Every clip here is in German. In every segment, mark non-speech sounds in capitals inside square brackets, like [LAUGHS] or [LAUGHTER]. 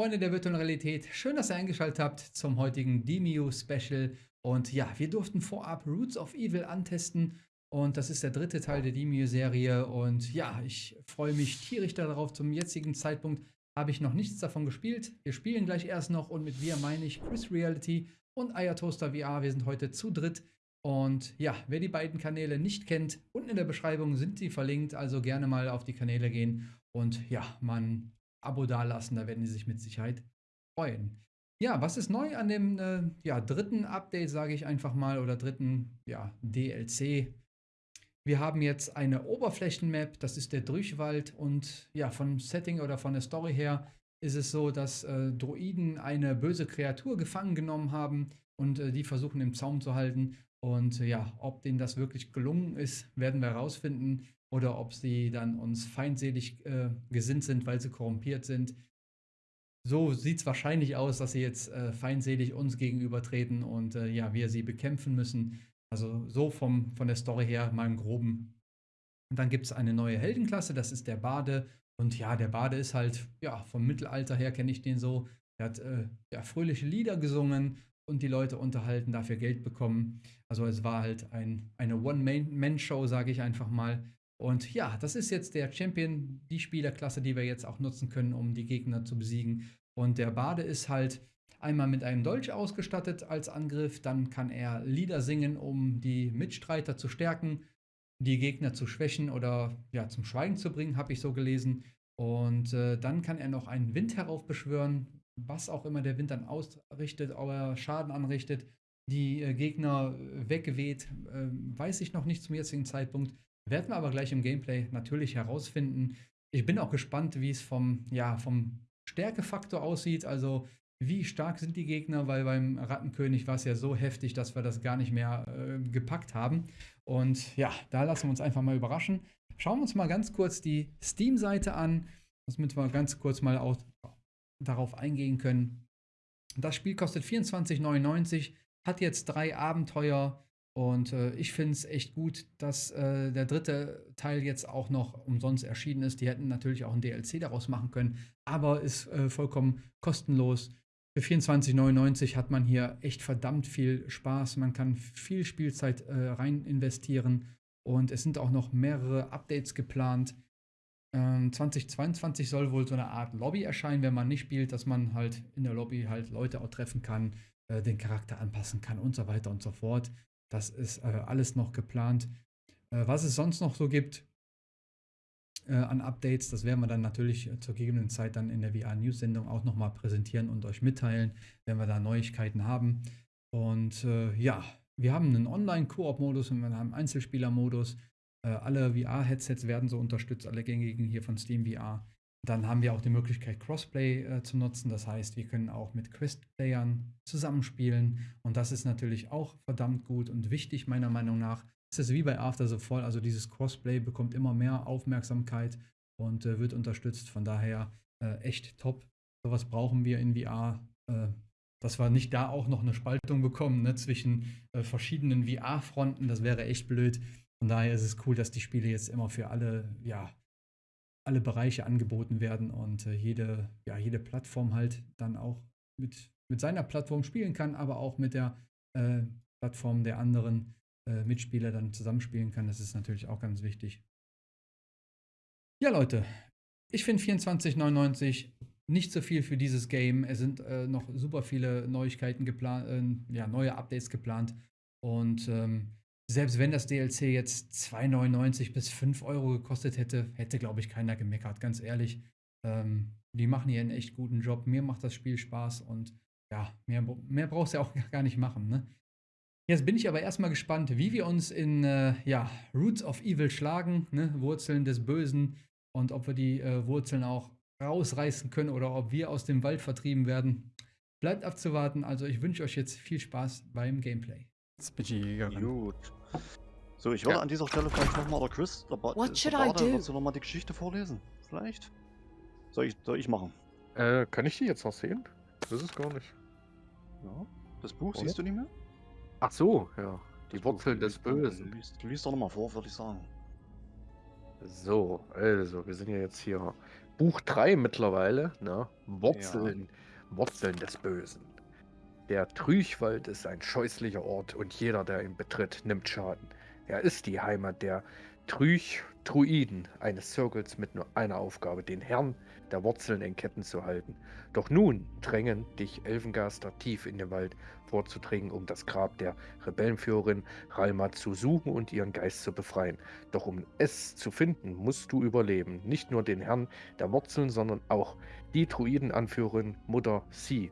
Freunde der virtuellen Realität, schön, dass ihr eingeschaltet habt zum heutigen DMU Special. Und ja, wir durften vorab Roots of Evil antesten und das ist der dritte Teil der DMU Serie. Und ja, ich freue mich tierisch darauf. Zum jetzigen Zeitpunkt habe ich noch nichts davon gespielt. Wir spielen gleich erst noch und mit wir meine ich Chris Reality und Ayatoaster VR. Wir sind heute zu dritt. Und ja, wer die beiden Kanäle nicht kennt, unten in der Beschreibung sind sie verlinkt. Also gerne mal auf die Kanäle gehen und ja, man Abo dalassen, da werden die sich mit Sicherheit freuen. Ja, was ist neu an dem äh, ja, dritten Update, sage ich einfach mal, oder dritten ja, DLC? Wir haben jetzt eine Oberflächenmap, das ist der Durchwald und ja, vom Setting oder von der Story her ist es so, dass äh, Droiden eine böse Kreatur gefangen genommen haben und äh, die versuchen im Zaum zu halten. Und ja, ob denen das wirklich gelungen ist, werden wir herausfinden oder ob sie dann uns feindselig äh, gesinnt sind, weil sie korrumpiert sind. So sieht es wahrscheinlich aus, dass sie jetzt äh, feindselig uns gegenübertreten und äh, ja, wir sie bekämpfen müssen. Also so vom, von der Story her mal im Groben. Und dann gibt es eine neue Heldenklasse, das ist der Bade. Und ja, der Bade ist halt, ja, vom Mittelalter her kenne ich den so. Er hat äh, ja, fröhliche Lieder gesungen und die Leute unterhalten, dafür Geld bekommen. Also es war halt ein, eine One-Man-Show, sage ich einfach mal. Und ja, das ist jetzt der Champion, die Spielerklasse, die wir jetzt auch nutzen können, um die Gegner zu besiegen. Und der Bade ist halt einmal mit einem Dolch ausgestattet als Angriff, dann kann er Lieder singen, um die Mitstreiter zu stärken, die Gegner zu schwächen oder ja, zum Schweigen zu bringen, habe ich so gelesen. Und äh, dann kann er noch einen Wind heraufbeschwören, was auch immer der Wind dann ausrichtet, ob er Schaden anrichtet, die äh, Gegner weggeweht, äh, weiß ich noch nicht zum jetzigen Zeitpunkt. Werden wir aber gleich im Gameplay natürlich herausfinden. Ich bin auch gespannt, wie es vom, ja, vom Stärkefaktor aussieht. Also wie stark sind die Gegner, weil beim Rattenkönig war es ja so heftig, dass wir das gar nicht mehr äh, gepackt haben. Und ja, da lassen wir uns einfach mal überraschen. Schauen wir uns mal ganz kurz die Steam-Seite an, damit wir ganz kurz mal auch darauf eingehen können. Das Spiel kostet 24,99, hat jetzt drei Abenteuer, und äh, ich finde es echt gut, dass äh, der dritte Teil jetzt auch noch umsonst erschienen ist. Die hätten natürlich auch ein DLC daraus machen können, aber ist äh, vollkommen kostenlos. Für 24,99 hat man hier echt verdammt viel Spaß. Man kann viel Spielzeit äh, rein investieren und es sind auch noch mehrere Updates geplant. Ähm, 2022 soll wohl so eine Art Lobby erscheinen, wenn man nicht spielt, dass man halt in der Lobby halt Leute auch treffen kann, äh, den Charakter anpassen kann und so weiter und so fort. Das ist äh, alles noch geplant. Äh, was es sonst noch so gibt äh, an Updates, das werden wir dann natürlich äh, zur gegebenen Zeit dann in der VR-News-Sendung auch nochmal präsentieren und euch mitteilen, wenn wir da Neuigkeiten haben. Und äh, ja, wir haben einen Online-Koop-Modus und wir haben einen Einzelspieler-Modus. Äh, alle VR-Headsets werden so unterstützt, alle gängigen hier von Steam VR. Dann haben wir auch die Möglichkeit, Crossplay äh, zu nutzen. Das heißt, wir können auch mit Quest-Playern zusammenspielen. Und das ist natürlich auch verdammt gut und wichtig, meiner Meinung nach. Es ist wie bei After so voll. Also dieses Crossplay bekommt immer mehr Aufmerksamkeit und äh, wird unterstützt. Von daher äh, echt top. Sowas brauchen wir in VR. Äh, dass wir nicht da auch noch eine Spaltung bekommen ne, zwischen äh, verschiedenen VR-Fronten. Das wäre echt blöd. Von daher ist es cool, dass die Spiele jetzt immer für alle, ja, alle Bereiche angeboten werden und äh, jede, ja, jede Plattform halt dann auch mit, mit seiner Plattform spielen kann, aber auch mit der äh, Plattform der anderen äh, Mitspieler dann zusammenspielen kann. Das ist natürlich auch ganz wichtig. Ja, Leute, ich finde 24,99 nicht so viel für dieses Game. Es sind äh, noch super viele Neuigkeiten geplant, äh, ja, neue Updates geplant. Und ähm, selbst wenn das DLC jetzt 2,99 bis 5 Euro gekostet hätte, hätte, glaube ich, keiner gemeckert. Ganz ehrlich, ähm, die machen hier einen echt guten Job. Mir macht das Spiel Spaß und ja, mehr, mehr brauchst du ja auch [LAUGHS] gar nicht machen. Ne? Jetzt bin ich aber erstmal gespannt, wie wir uns in äh, ja, Roots of Evil schlagen, ne? Wurzeln des Bösen, und ob wir die äh, Wurzeln auch rausreißen können oder ob wir aus dem Wald vertrieben werden. Bleibt abzuwarten. Also ich wünsche euch jetzt viel Spaß beim Gameplay. Jetzt bin ich gegangen. Gut. So, ich würde ja. an dieser Stelle vielleicht nochmal der Chris, der, ba What should der I do? Willst du nochmal die Geschichte vorlesen? Vielleicht? Soll ich, soll ich machen? Äh, kann ich die jetzt noch sehen? Das ist gar nicht. Ja. Das Buch Oder? siehst du nicht mehr? Ach so, ja. Die Das Wurzeln Buch, des liest- Bösen. Du liest, du liest doch nochmal vor, würde ich sagen. So, also, wir sind ja jetzt hier Buch 3 mittlerweile, ne? Wurzeln, Wurzeln des Bösen. Der Trüchwald ist ein scheußlicher Ort und jeder, der ihn betritt, nimmt Schaden. Er ist die Heimat der Trüch-Druiden, eines Zirkels mit nur einer Aufgabe, den Herrn der Wurzeln in Ketten zu halten. Doch nun drängen dich Elfengaster tief in den Wald vorzudringen, um das Grab der Rebellenführerin Ralma zu suchen und ihren Geist zu befreien. Doch um es zu finden, musst du überleben. Nicht nur den Herrn der Wurzeln, sondern auch die Druidenanführerin Mutter Sie.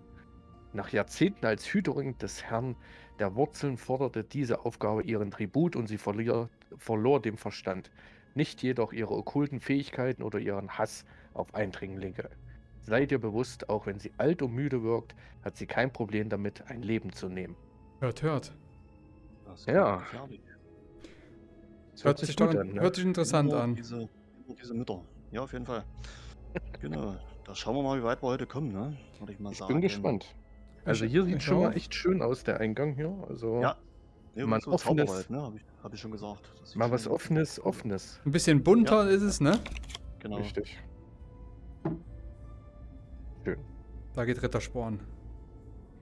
Nach Jahrzehnten als Hüterin des Herrn der Wurzeln forderte diese Aufgabe ihren Tribut und sie verlier, verlor den Verstand. Nicht jedoch ihre okkulten Fähigkeiten oder ihren Hass auf Eindringlinge. Sei dir bewusst, auch wenn sie alt und müde wirkt, hat sie kein Problem damit, ein Leben zu nehmen. Hört, hört. Das Ja. gefährlich. Das Hört sich, doch, ne? hört sich interessant Immer an. Diese, immer diese Mütter. Ja, auf jeden Fall. genau. Da schauen wir mal, wie weit wir heute kommen, ne? Würde ich mal Ich sagen. bin gespannt. Also hier sieht schon mal echt schön aus, der Eingang hier. Also Ja. Nee, Mal so offenes- Zauberwald, ne? Habe ich, hab ich schon gesagt. Mal was Offenes. Offenes. Ein bisschen bunter ist es, ne? Genau. Richtig. Schön. Da geht Rittersporn.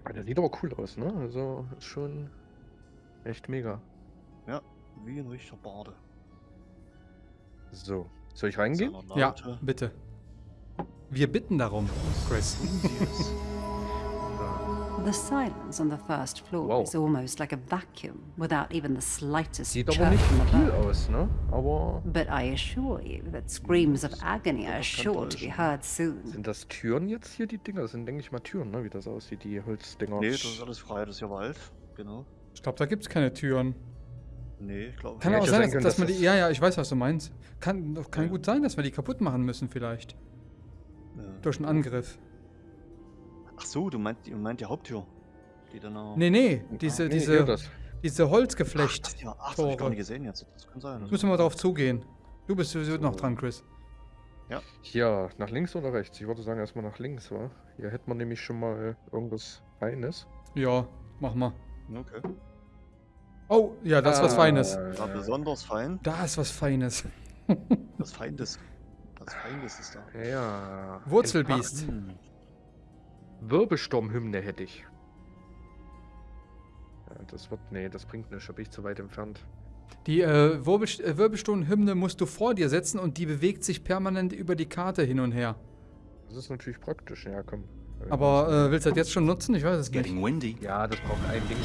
Ah, Der sieht aber cool aus, ne? Also ist schon echt mega. Wie ein richtiger Bade. So, soll ich reingehen? Ja, bitte. Wir bitten darum, Chris. The silence on the first floor Wow. is almost like a vacuum, without even the slightest Sieht aber nicht viel above. aus, ne? Aber But I assure you that screams of agony are kann sure to be heard soon. sind das Türen jetzt hier, die Dinger? Das sind, denke ich mal, Türen, ne? Wie das aussieht, die Holzdinger. Nee, das ist alles frei, das ist ja Wald. Genau. Ich glaube, da gibt es keine Türen. Nee, ich glaube Kann Ja, auch sein, sein dass, dass man die. Ja, ja, ich weiß, was du meinst. Kann, kann Ja. gut sein, dass wir die kaputt machen müssen, vielleicht. Ja. Durch einen Angriff. Ach so, du meinst, du meinst die Haupttür. Die dann auch. Nee, nee, diese, Nee, diese, das. diese Ach, Holzgeflecht. das, ja, ach, das hab ich gar nicht gesehen jetzt. Das kann sein. Jetzt müssen wir drauf zugehen. Du bist sowieso noch So. dran, Chris. Hier, nach links oder rechts? Ich würde sagen, erstmal nach links, wa? Hier hätte man nämlich schon mal irgendwas Feines. Ja, mach mal. Okay. Oh, ja, das ist was Feines. War besonders fein. Da ist was Feines. Das Feindes. Das Feindes ist da. Ja. Wurzelbiest. Wirbelsturmhymne hätte ich. Ja, das wird. Nee, das bringt nichts, da bin ich zu weit entfernt. Die äh, äh, Wirbelsturmhymne musst du vor dir setzen und die bewegt sich permanent über die Karte hin und her. Das ist natürlich praktisch, ja komm. Aber äh, willst du das jetzt schon nutzen? Ich weiß es nicht. Getting windy. Ja, das braucht ein Ding.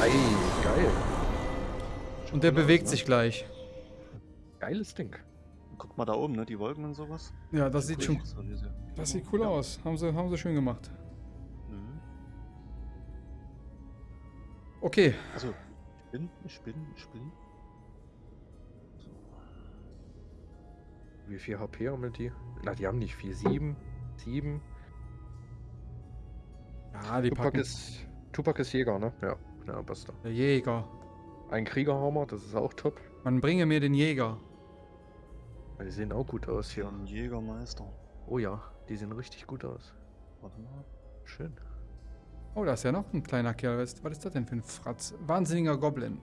Ei, geil. Und der bewegt ne? sich gleich. Geiles Ding. Guck mal da oben, ne? Die Wolken und sowas. Ja, das sieht schon. So, diese- Das sieht cool Ja. aus. Haben sie, haben sie schön gemacht. Mhm. Okay. Also, ich bin, ich bin, ich bin. So. Wie viel HP haben die? Na, die haben nicht viel. Sieben. Sieben. Ja, die Tupac packen. ist. Tupac ist Jäger, ne? Ja, ja, passt da. Der Jäger. Ein Kriegerhammer, das ist auch top. Man bringe mir den Jäger. Die sehen auch gut aus Hier ein Jägermeister. Oh ja, die sehen richtig gut aus. Warte mal. Schön. Oh, da ist ja noch ein kleiner Kerl. Was, was ist das denn für ein Fratz? Wahnsinniger Goblin.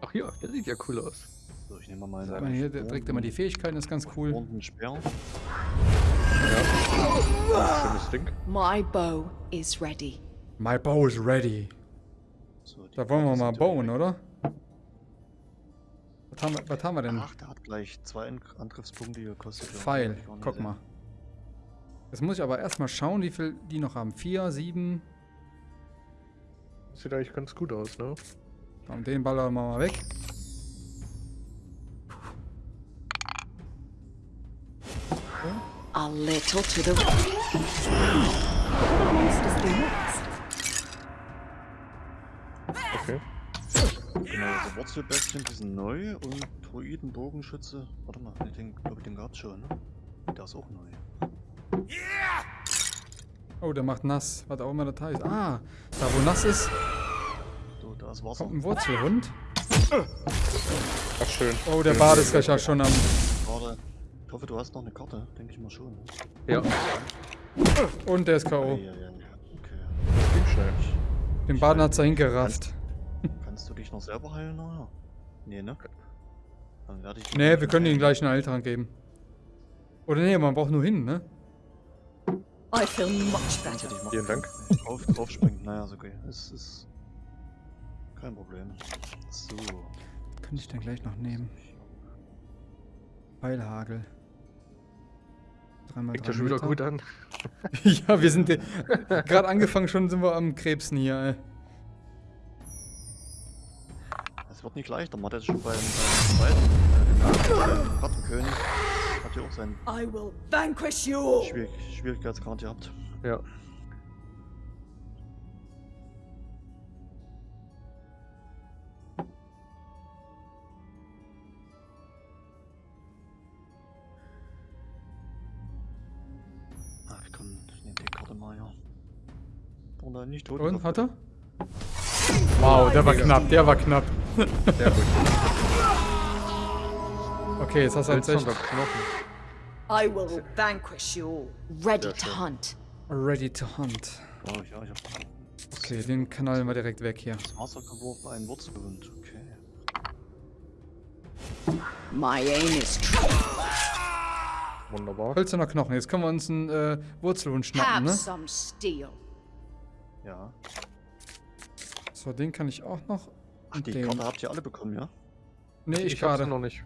Ach ja, der sieht ja cool aus. So, ich nehme mal meine. man hier, trägt immer die Fähigkeiten, ist ganz cool. Und einen Speer. Ja. Schönes Ding. My bow is ready. My bow is ready. So, Da wollen wir mal bauen, direkt- oder? Was haben wir, was haben wir denn? Ach, der hat gleich zwei An- Angriffspunkte gekostet. Pfeil. Guck mal. Jetzt muss ich aber erstmal schauen, wie viel die noch haben. Vier, sieben. Sieht eigentlich ganz gut aus, ne? Und den ballern wir mal weg. A little to the next? Okay. Genau, also Wurzelbäckchen, die sind neu und Druidenbogenschütze. Warte mal, ich den, glaube ich, den gab's schon, ne? Der ist auch neu. Oh, der macht nass. Was auch immer das heißt. Ah, da wo nass ist, So, da ist Wasser. kommt ein Wurzelhund. Ach, schön. Oh, der schön, ist gleich ja schon am. Warte. Ich hoffe, du hast noch eine Karte. Denke ich mal schon. Ne? Ja, Und der ist K.O. Okay. schnell. Den Baden hat's da hingerafft. Dich noch selber heilen nachher? Nee, ne? Dann werde ich. Nee, wir können ihm gleich einen Heiltrank geben. Oder nee, man braucht nur hin, ne? I feel much better. Vielen Dank. Drauf, drauf springen. Naja, ist okay. Ist, ist kein Problem. So. Könnte ich dann gleich noch nehmen. Pfeilhagel. Dreimal Fängt ja schon wieder gut an. [LAUGHS] ja, wir sind gerade angefangen, schon sind wir am Krebsen hier, ey. Wird nicht leichter. Man hat jetzt schon beim, zweiten äh, Rattenkönig hat ja auch seinen I will vanquish you all. Schwierig Schwierigkeitsgrad gehabt. Ja. Ach, ich kann. Ich nehme die Karte mal ja. Oder nicht tot. Und, hat er? Wow, der war knapp, der war knapp. Sehr gut. Okay, jetzt hast du halt echt Knochen. I will vanquish you all. Ready to hunt. ready to hunt. Ja, ja, ich hab Okay, den knallen wir direkt weg hier. das Wasser geworfen, ein Wurzelhund. Okay. My aim is true. Wunderbar. Hölzerner Knochen. Jetzt können wir uns einen äh, Wurzelhund schnappen, ne? Ja. So, den kann ich auch noch. Ach, die. Karte habt ihr alle bekommen, ja? Nee, ich, ich gerade. noch nicht.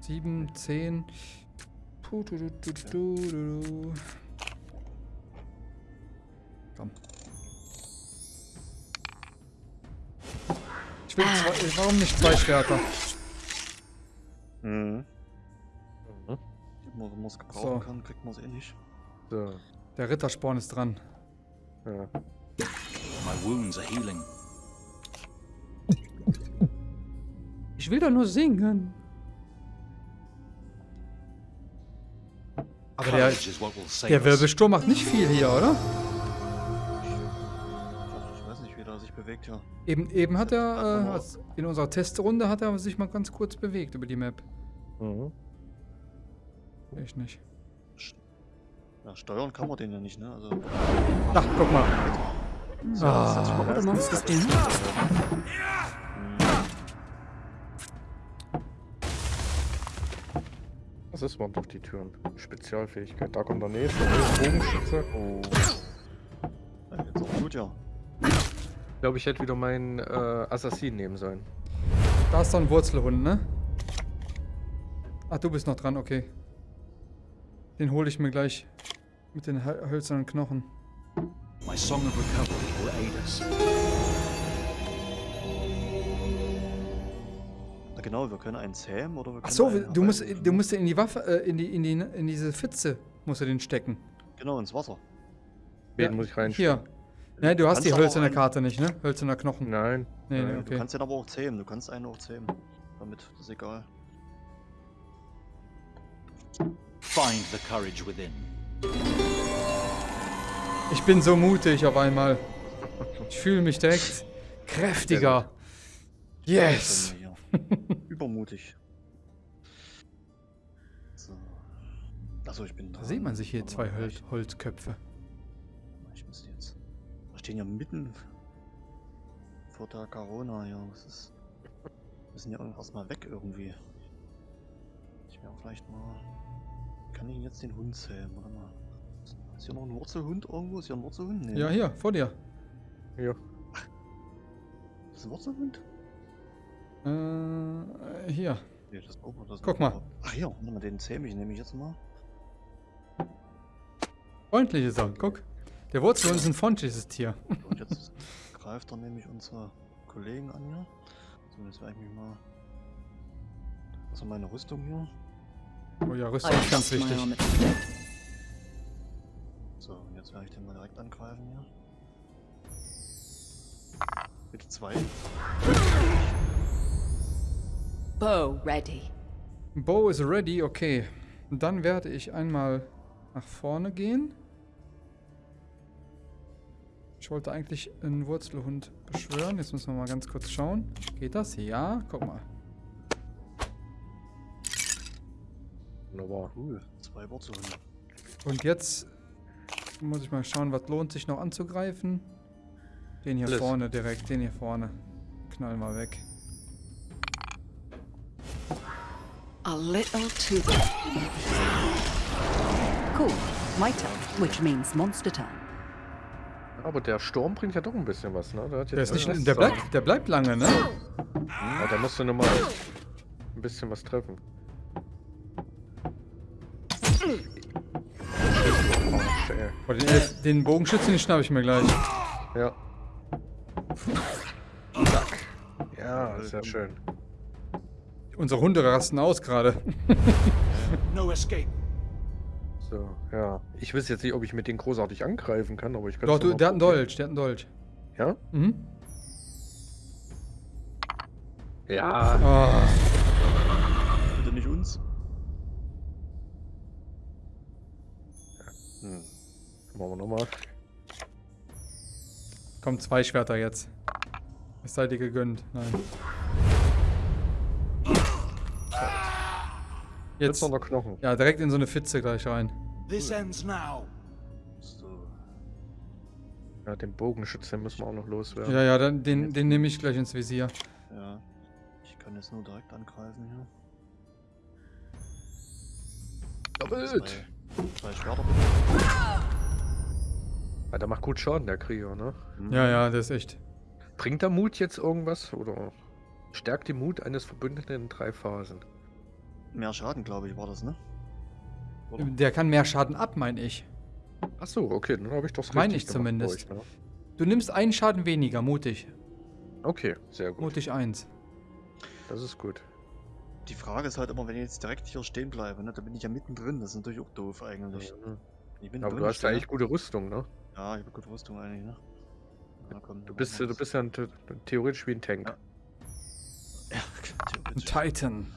7, 10. Puh, du, du, du, du, du. Komm. Ich will zwei, warum nicht zwei Schwerter? Mhm. Mhm. Wenn man es gebrauchen So. kann, kriegt man es eh nicht. So. Der Rittersporn ist dran. Ja. My wounds are healing. Ich will doch nur singen. Aber der, der. Wirbelsturm macht nicht viel hier, oder? Ich, weiß nicht, wie der sich bewegt, ja. Eben, eben hat er, äh, in unserer Testrunde hat er sich mal ganz kurz bewegt über die Map. Mhm. Ich nicht. Ja, steuern kann man den ja nicht, ne? Also. Ach, guck mal. What will the monsters do now? Das ist man doch die Türen. Spezialfähigkeit. Da kommt der nächste. Oh, Bogenschütze. Oh. Ja, jetzt auch gut, ja. Ich glaube, ich hätte wieder meinen äh, Assassin nehmen sollen. Da ist doch ein Wurzelhund, ne? Ach, du bist noch dran, okay. Den hole ich mir gleich mit den hö- hölzernen Knochen. My song of recovery will aid us. Na genau, wir können einen zähmen oder wir können Ach so, einen du musst, du musst in die Waffe, äh, in die, in die, in diese Pfütze musst du den stecken. Genau, ins Wasser. Wen Ja, muss ich reinstellen? Hier. Ne, du hast die hölzerne Karte nicht, ne? Hölzerner Knochen. Nein. Nee, nee, Nein, Du okay. kannst den aber auch zähmen, du kannst einen auch zähmen. Damit, ist egal. Find the courage within. Ich bin so mutig auf einmal. Ich fühle mich direkt kräftiger. Yes! [LAUGHS] Übermutig. So. Achso, ich bin Da dran. sieht man sich hier zwei ich- Holzköpfe. Ich müsste jetzt. Wir stehen ja mitten vor der Corona. Das ist. Wir müssen ja irgendwas mal weg irgendwie. Ich wäre vielleicht mal. Kann ich jetzt den Hund zähmen? Warte mal. Ist hier noch ein Wurzelhund irgendwo? Ist hier ein Wurzelhund? Nee. Ja, hier, vor dir. Ja. Das ist ein Wurzelhund? Äh, hier. Nee, das Ober, das Guck mal. Ach mal, den zähme ich nämlich jetzt mal. Freundlich ist er, guck. Der Wurzelhund ist ein freundliches Tier. Und jetzt greift er nämlich unsere Kollegen an hier. Jetzt werde ich mich mal. Also meine Rüstung hier. Oh ja, Rüstung ist ganz wichtig. So, und jetzt werde ich den mal direkt angreifen hier. Bitte zwei. Bow ready. Bow is ready, okay. Dann werde ich einmal nach vorne gehen. Ich wollte eigentlich einen Wurzelhund beschwören. Jetzt müssen wir mal ganz kurz schauen. Geht das? Ja, guck mal. Wunderbar. Cool. Zwei Wurzelhunde. Und jetzt muss ich mal schauen, was lohnt sich noch anzugreifen. Den hier Alles. vorne direkt, den hier vorne. Knallen wir weg. A little too. Cool. My turn, which means monster turn. Aber der Sturm bringt ja doch ein bisschen was, ne? Der, hat Der, ist nicht, der, bleibt, der bleibt lange, ne? Ja, da musst du nochmal ein bisschen was treffen. Ey. Boah, den, den Bogenschützen, den schnapp ich mir gleich. Ja. Zack. Ja, sehr schön. Unsere Hunde rasten aus gerade. [LAUGHS] No escape. So, ja. Ich weiß jetzt nicht, ob ich mit denen großartig angreifen kann, aber ich kann Doch, du, der hat einen Dolch, der hat einen Dolch. Ja? Mhm. Ja. Ah, Machen wir nochmal. kommen zwei Schwerter jetzt. Es sei dir gegönnt. Nein. Jetzt Jetzt. noch der Knochen. Ja, direkt in so eine Fitze gleich rein. This ends now. So. Ja, den Bogenschützen müssen wir auch noch loswerden. Ja, ja, dann, den, den nehme ich gleich ins Visier. Ja. Ich kann jetzt nur direkt angreifen hier. Doppelt! Zwei, zwei Schwerter. Ja, der macht gut Schaden, der Krieger, ne? Ja, ja, das ist echt. Bringt der Mut jetzt irgendwas? Oder stärkt die Mut eines Verbündeten in drei Phasen? Mehr Schaden, glaube ich, war das, ne? Oder? Der kann mehr Schaden ab, meine ich. Ach so, okay, dann habe ich doch Meine ich zumindest. glaub ich, Du nimmst einen Schaden weniger, mutig. ne? Okay, sehr gut. Mutig eins. Das ist gut. Die Frage ist halt immer, wenn ich jetzt direkt hier stehen bleibe, ne? Da bin ich ja mittendrin. Das ist natürlich auch doof eigentlich. Mhm. Ich bin Aber du hast ja eigentlich gute Rüstung, ne? Ja, ich habe gute Rüstung eigentlich, ne? Na, komm, Du bist, du bist ja ein, theoretisch wie ein Tank. Ja. Ja. [LAUGHS] Titan.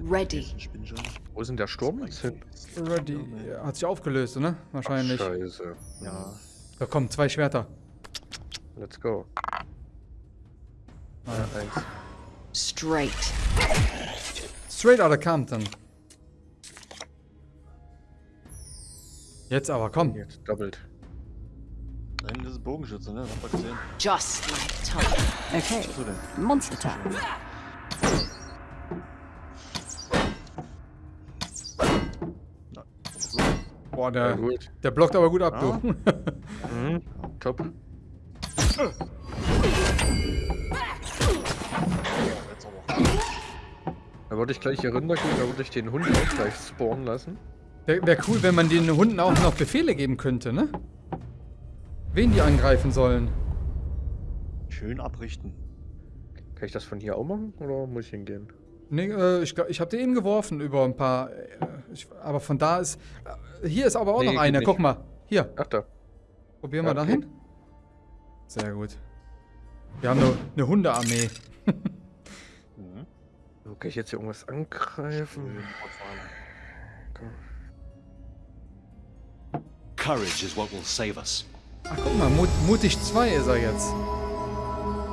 Ready. Ich bin schon. Wo ist denn der Sturm jetzt hin? Ready. Ja, Hat sich aufgelöst, ne? Wahrscheinlich. Scheiße. Ja. Da kommen zwei Schwerter. Let's go. Ah. Ja, eins. Straight. Straight out of Compton. Jetzt aber, komm. Jetzt doppelt. Da hinten ist ein Bogenschütze, ne? Ihr gesehen? Just like time. Okay. Monster. Na, Boah, der, der blockt aber gut ab, Ja. du. [LAUGHS] Mhm. Top. Da würde ich gleich hier runtergehen, da würde ich den Hund auch gleich spawnen lassen. Wäre wär cool, wenn man den Hunden auch noch Befehle geben könnte, ne? Wen die angreifen sollen. Schön abrichten. Kann ich das von hier auch machen oder muss ich hingehen? Nee, äh, ich, ich habe den eben geworfen über ein paar. Äh, ich, aber von da ist. Äh, hier ist aber auch Nee, noch einer. nicht. Guck mal. Hier. Ach da. Probieren wir Ja, okay. dahin. Sehr gut. Wir haben eine, eine Hundearmee. [LAUGHS] Mhm. So, Kann ich jetzt hier irgendwas angreifen? Courage is what will save us. Ach, guck mal. Mut, mutig 2 ist er jetzt.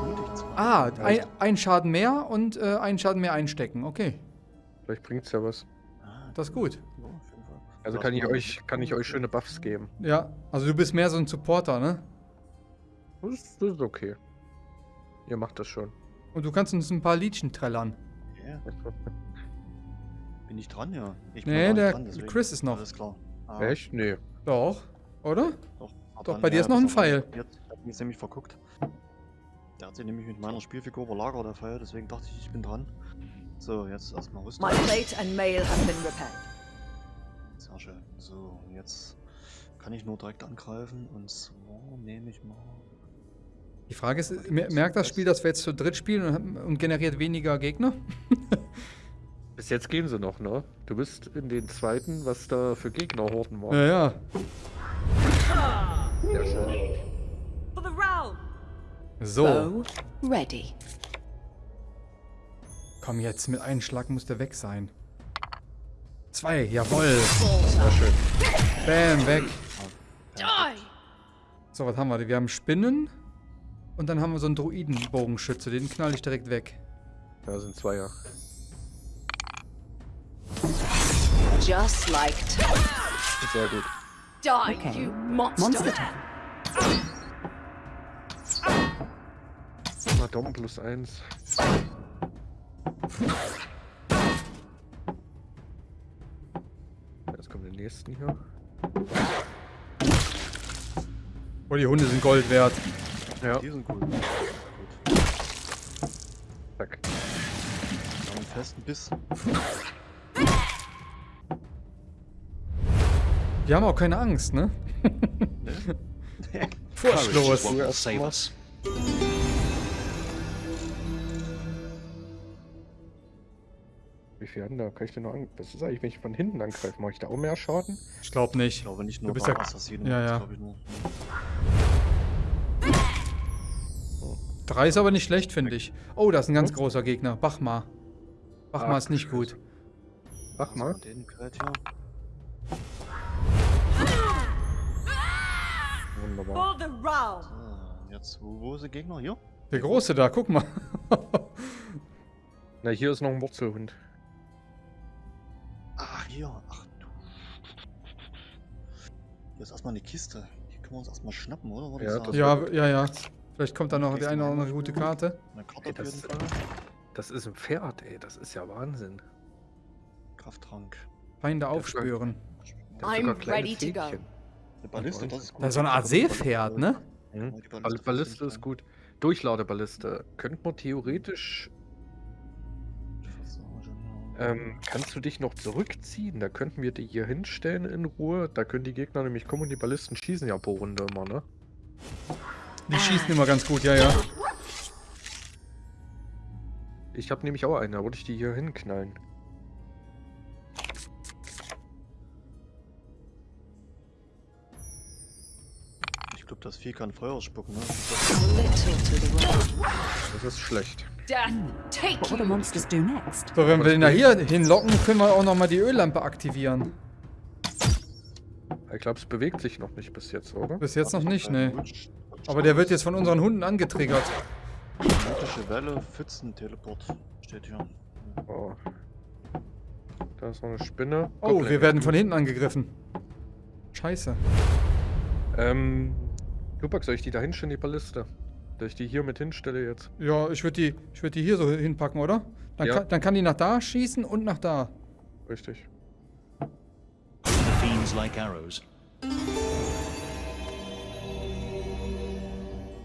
Mutig zwar. Ah, ein, ein Schaden mehr und äh, einen Schaden mehr einstecken. Okay. Vielleicht bringt's ja was. Ah, Das ist gut. Also kann ich euch, kann ich euch schöne Buffs geben. Ja, also du bist mehr so ein Supporter, ne? Das ist, das ist okay. Ihr macht das schon. Und du kannst uns ein paar Liedchen trällern. Ja. Bin ich dran, ja? Ich bin Nee, der dran, deswegen. Chris ist noch. Alles klar. Ah, Echt? Nee. Doch, oder? Doch, Doch, bei dir ist noch ein Pfeil. Jetzt hat mich nämlich verguckt. Der hat sich nämlich mit meiner Spielfigur überlagert, der Pfeil, deswegen dachte ich, ich bin dran. So, jetzt erstmal Rüstung. My plate and mail have been repaired. Sehr schön. So, und jetzt kann ich nur direkt angreifen und so nehme ich mal. Die Frage ist, mer- merkt das Spiel, dass wir jetzt zu dritt spielen und, und generiert weniger Gegner? [LAUGHS] Bis jetzt gehen sie noch, ne? Du bist in den zweiten, was da für Gegnerhorden waren. Ja, ja. Sehr schön. For the realm. So, Bow ready. komm jetzt, mit einem Schlag muss der weg sein. Zwei, jawoll. Sehr schön. Bam, weg. So, was haben wir? Wir haben Spinnen und dann haben wir so einen Druidenbogenschütze, den knall ich direkt weg. Da sind zwei ja. Just like. Sehr gut. Die, Okay. you monster. Monster turn. Na, Dom plus eins. Jetzt kommen die nächsten hier. Oh, die Hunde sind Gold wert. Ja, Die sind gut. Gut. zack. Haben einen festen Biss. Die haben auch keine Angst, ne? [LAUGHS] Furchtlos. Wie viel haben da? Kann ich denn noch an? Was ist eigentlich, wenn ich von hinten angreife? Mache ich da auch mehr Schaden? Ich glaube nicht. Ich glaube nicht nur bist bei ja- Assassinen. Ja, ja. glaub Ich nur. Drei ist aber nicht schlecht, finde ich. Oh, da ist ein ganz großer Gegner. Bachmar. Bachmar Ach, ist nicht gut. Also Den. Wunderbar. So, jetzt, wo, wo ist der Gegner? Hier? Der große da, guck mal. Na, hier ist noch ein Wurzelhund. Ach, hier. Ach du. Hier ist erstmal eine Kiste. Die können wir uns erstmal schnappen, oder? Würde Ja, ja, ja, ja. Vielleicht kommt da noch die eine oder andere gute Karte. Eine Karte Ey, auf jeden das- Fall. Das ist ein Pferd, ey. Das ist ja Wahnsinn. Krafttrank. Feinde aufspüren. I'm ready to go. Eine Balliste, das ist gut. Das ist so eine Art Seepferd, ne? Mhm. Balliste Balliste ist gut. Durchladeballiste. Könnte man theoretisch. Ähm, kannst du dich noch zurückziehen? Da könnten wir die hier hinstellen in Ruhe. Da können die Gegner nämlich kommen und die Ballisten schießen ja pro Runde immer, ne? Die schießen immer ganz gut, ja, ja. Ich habe nämlich auch eine, da würde ich die hier hinknallen. Das Vieh kann Feuer spucken, ne? Das ist schlecht. So, wenn wir den da hier hinlocken, können wir auch nochmal die Öllampe aktivieren. Ich glaube, es bewegt sich noch nicht bis jetzt, oder? Bis jetzt noch nicht, ne. Aber der wird jetzt von unseren Hunden angetriggert. Magnetische Welle, Pfützen-Teleport. Steht hier. Oh. Da ist noch eine Spinne. Oh, Goblin. wir werden von hinten angegriffen. Scheiße. Ähm, Tupac, soll ich die da hinstellen, die Balliste? Dass ich die hier mit hinstelle jetzt? Ja, ich würde die, ich würd die hier so hinpacken, oder? Dann, Ja. kann, dann kann die nach da schießen und nach da. Richtig.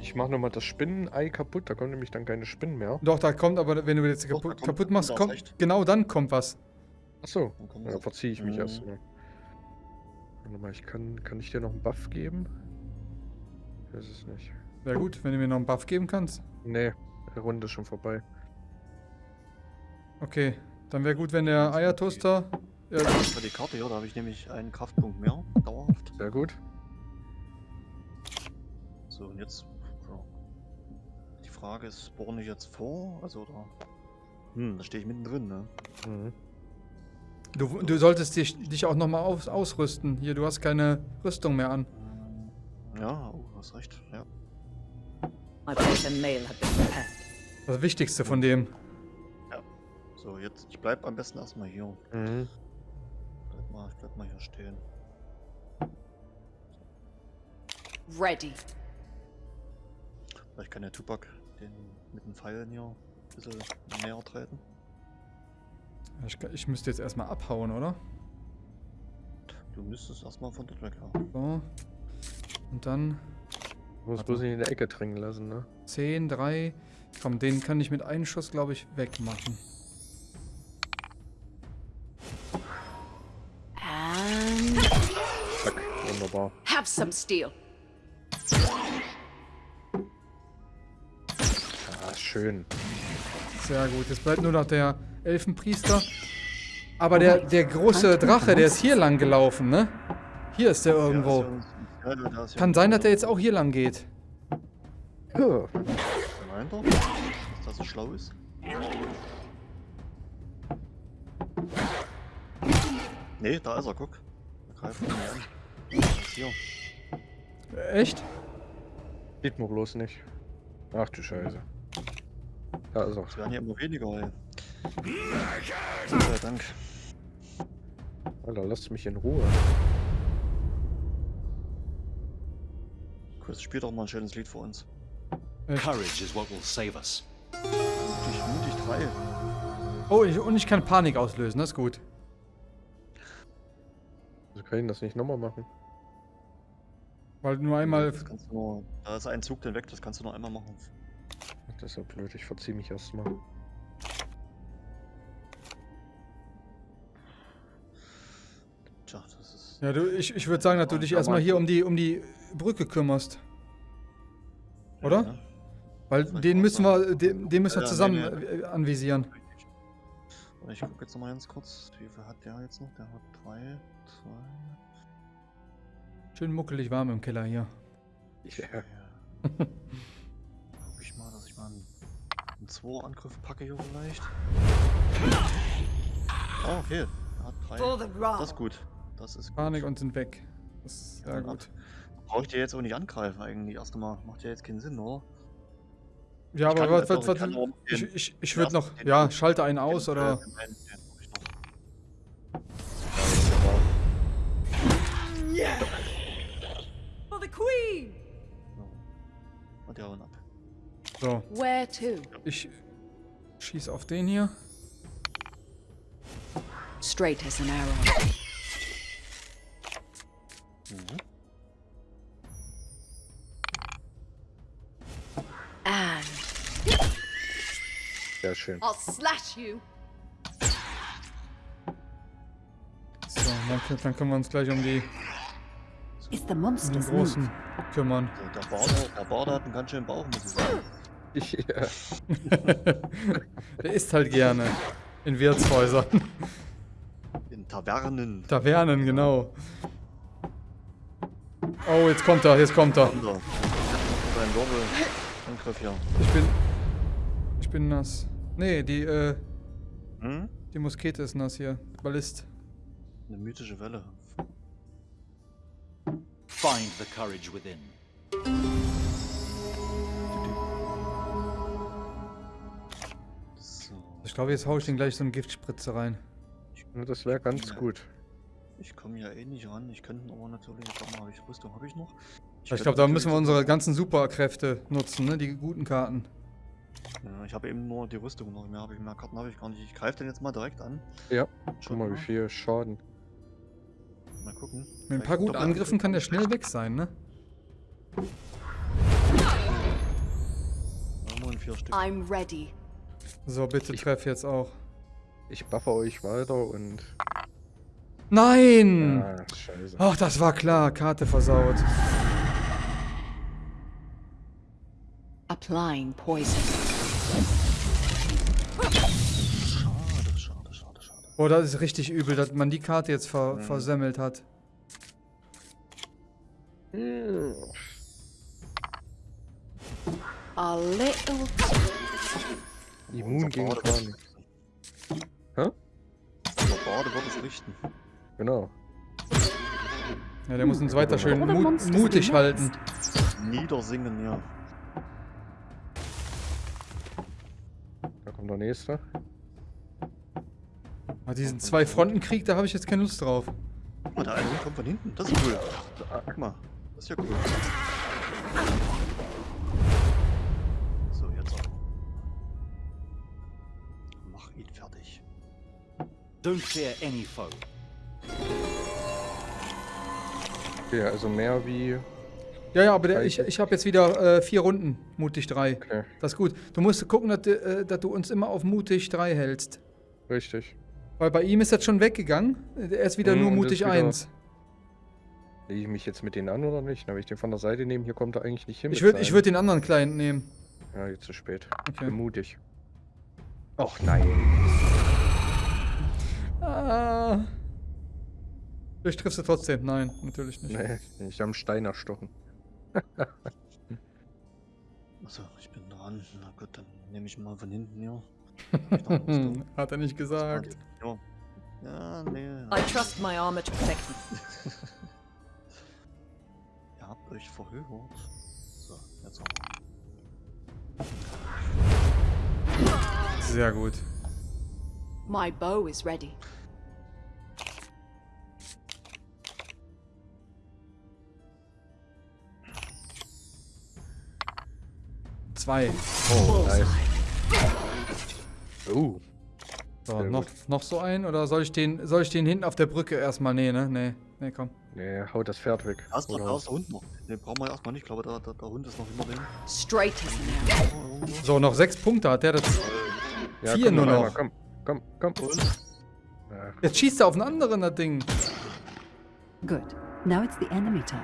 Ich mache nochmal das Spinnenei kaputt, da kommen nämlich dann keine Spinnen mehr. Doch, da kommt aber, wenn du jetzt Doch, kaputt, machst, kommt, genau dann kommt was. Achso, Dann ja, verziehe ich mich Mhm. erst mal. Warte mal, ich kann, kann ich dir noch einen Buff geben? Weiß es nicht. Wäre gut, wenn du mir noch einen Buff geben kannst. Nee, die Runde ist schon vorbei. Okay, dann wäre gut, wenn der Eiertoaster... Ja, Das war die Karte hier, da habe ich nämlich einen Kraftpunkt mehr. Dauerhaft. Sehr gut. So, und jetzt. Die Frage ist, spawne ich jetzt vor? Also, da. Hm, da stehe ich mittendrin, ne? Mhm. du, du solltest dich, dich auch nochmal aus, ausrüsten. Hier, du hast keine Rüstung mehr an. Ja, oh, hast recht. Ja. Das Wichtigste von dem. So, jetzt, ich bleib am besten erstmal hier. Mhm. Bleib mal, ich bleib mal hier stehen. Ready. Vielleicht kann der Tupac den mit den Pfeilen hier ein bisschen näher treten. Ich, ich müsste jetzt erstmal abhauen, oder? Du müsstest erstmal von dort weg, ja. So. Und dann Ich muss bloß nicht in der Ecke drängen lassen, ne? 10, 3. Komm, den kann ich mit einem Schuss, glaube ich, wegmachen. And Zack, wunderbar. have some steel. Ah, schön. Sehr gut. Jetzt bleibt nur noch der Elfenpriester. Aber der, der große Drache, der ist hier lang gelaufen, ne? Hier ist der irgendwo. Ja, ja, da ist ja Kann sein, dass der jetzt auch hier lang geht. Ja. Meint er, dass das so schlau ist? Nee, da ist er, guck. Da greift ihn an. Ist hier. Echt? Sieht man bloß nicht. Ach du Scheiße. Da ist er. Es werden ja immer weniger, ey. Gott sei Dank. Alter, lasst mich in Ruhe. Chris, spiel doch mal ein schönes Lied für uns. Courage is what will save us. Mutig, mutig 3. Oh, ich, und ich kann Panik auslösen, das ist gut. Wir können das nicht nochmal machen. Weil nur einmal. Das kannst du nur, da ist ein Zug dann weg, das kannst du noch einmal machen. Das ist ja blöd, ich verziehe mich erstmal. Tja, das ist. Ja, du, ich, ich würde sagen, dass du dich erstmal hier um die, um die Brücke kümmerst. Oder? Ja, Weil den müssen wir, den, den müssen wir Ja, zusammen nee, äh, anvisieren. Ich gucke jetzt noch mal ganz kurz, wie viel hat der jetzt noch? Der hat drei, zwei. Schön muckelig warm im Keller hier. Ja. Guck ich mal, dass ich mal einen, einen 2 Angriff packe hier vielleicht. Oh, okay. Er hat drei. Das ist gut. Das ist gut. Panik und sind weg. Das ist sehr Ja, gut. Brauche ich dir jetzt auch nicht angreifen eigentlich erst einmal. Macht ja jetzt keinen Sinn, oder? Ja, Ich aber was, was, ich was, ich, ich, ich den würde noch, ja, schalte einen aus Den, oder. den den ich noch. For the queen. So. Und der hauen ab. So, Where to? ich schieß auf den hier. Straight as an arrow. Mhm. Sehr schön. I'll slash you. So, dann, können wir uns gleich um die um move? Großen kümmern. Der Barder, der Barder hat einen ganz schönen Bauch, muss ich sagen. Ich, [LAUGHS] ja. [LAUGHS] Der isst halt gerne. In Wirtshäusern. In Tavernen. Tavernen, genau. Oh, jetzt kommt er, jetzt kommt er. Sein hier. Ich bin. Ich bin nass. Nee, die, äh, Hm? die Muskete ist nass hier. Ballist. Eine mythische Welle. Find the courage within. So. Ich glaube, jetzt hau ich den gleich so eine Giftspritze rein. Ja, Das wäre ganz gut. Ich komme ja eh nicht ran. Ich könnte aber natürlich. Warte mal, habe ich Rüstung habe ich noch? Ich könnte glaube, da müssen wir unsere ganzen Superkräfte nutzen, ne? Die guten Karten. Ja, ich habe eben nur die Rüstung noch. Mehr habe ich mehr Karten habe ich gar nicht. Ich greife den jetzt mal direkt an. Ja, Schau mal, wie viel Schaden. Mal gucken. Mit ein paar guten Angriffen kann der schnell weg sein, ne? I'm ready. So, bitte treff jetzt auch. Ich buffe euch weiter und. Nein! Ah, scheiße. Ach, das war klar. Karte versaut. Applying poison. Schade, schade, schade, schade. Boah, das ist richtig übel, dass man die Karte jetzt ver Mhm. versemmelt hat. Hm. A little. Immun gegen Panik. Hä? Unser Bade wird es richten. Genau. Ja, der muss uns weiter schön Monsters mutig halten. Niedersingen, ja. Da kommt der nächste. Ah, diesen Zwei-Fronten-Krieg, da habe ich jetzt keine Lust drauf. Guck mal, der eine kommt von hinten. Das ist cool. Guck mal. Das ist ja cool. So, jetzt. Mach ihn fertig. Don't fear any foe. Okay, also mehr wie. Ja, ja, aber der, ich, ich habe jetzt wieder äh, vier Runden, mutig drei. Okay, Das ist gut. Du musst gucken, dass, du, äh, dass du uns immer auf mutig drei hältst. richtig. Weil bei ihm ist das schon weggegangen. Er ist wieder Mhm, nur mutig wieder- eins. Lege ich mich jetzt mit denen an oder nicht? Na, wenn ich den von der Seite nehme, hier kommt er eigentlich nicht hin. Ich würde würd den anderen Client nehmen. Ja, jetzt zu spät. Ich Okay. bin mutig. Och nein. Ah. Ich triffst du trotzdem. Nein, natürlich nicht. Nee, ich habe einen Stein erstochen. Achso, ich bin dran. Na gut, dann nehme ich mal von hinten Rüstung? [LAUGHS] Hat er nicht gesagt. Ja. Ja, nee. I trust my armor to protect me. [LAUGHS] Ihr habt euch verhöhert. So, jetzt aber. Sehr gut. My bow is ready. Zwei. Oh, nice. Oh. So, noch, noch so ein oder soll ich den soll ich den hinten auf der Brücke erstmal nee, ne? Nee, nee, komm. Nee, haut das Pferd weg. Da ist der Hund noch. Den brauchen wir erstmal nicht. Ich glaube, der, der, der Hund ist noch hinter dem. Straight. So, noch sechs Punkte hat der das. Ja, Vier komm nur einmal, noch. Komm, komm, komm. Und? Ach, Jetzt schießt er auf einen anderen, das Ding. Good. Now it's the enemy turn.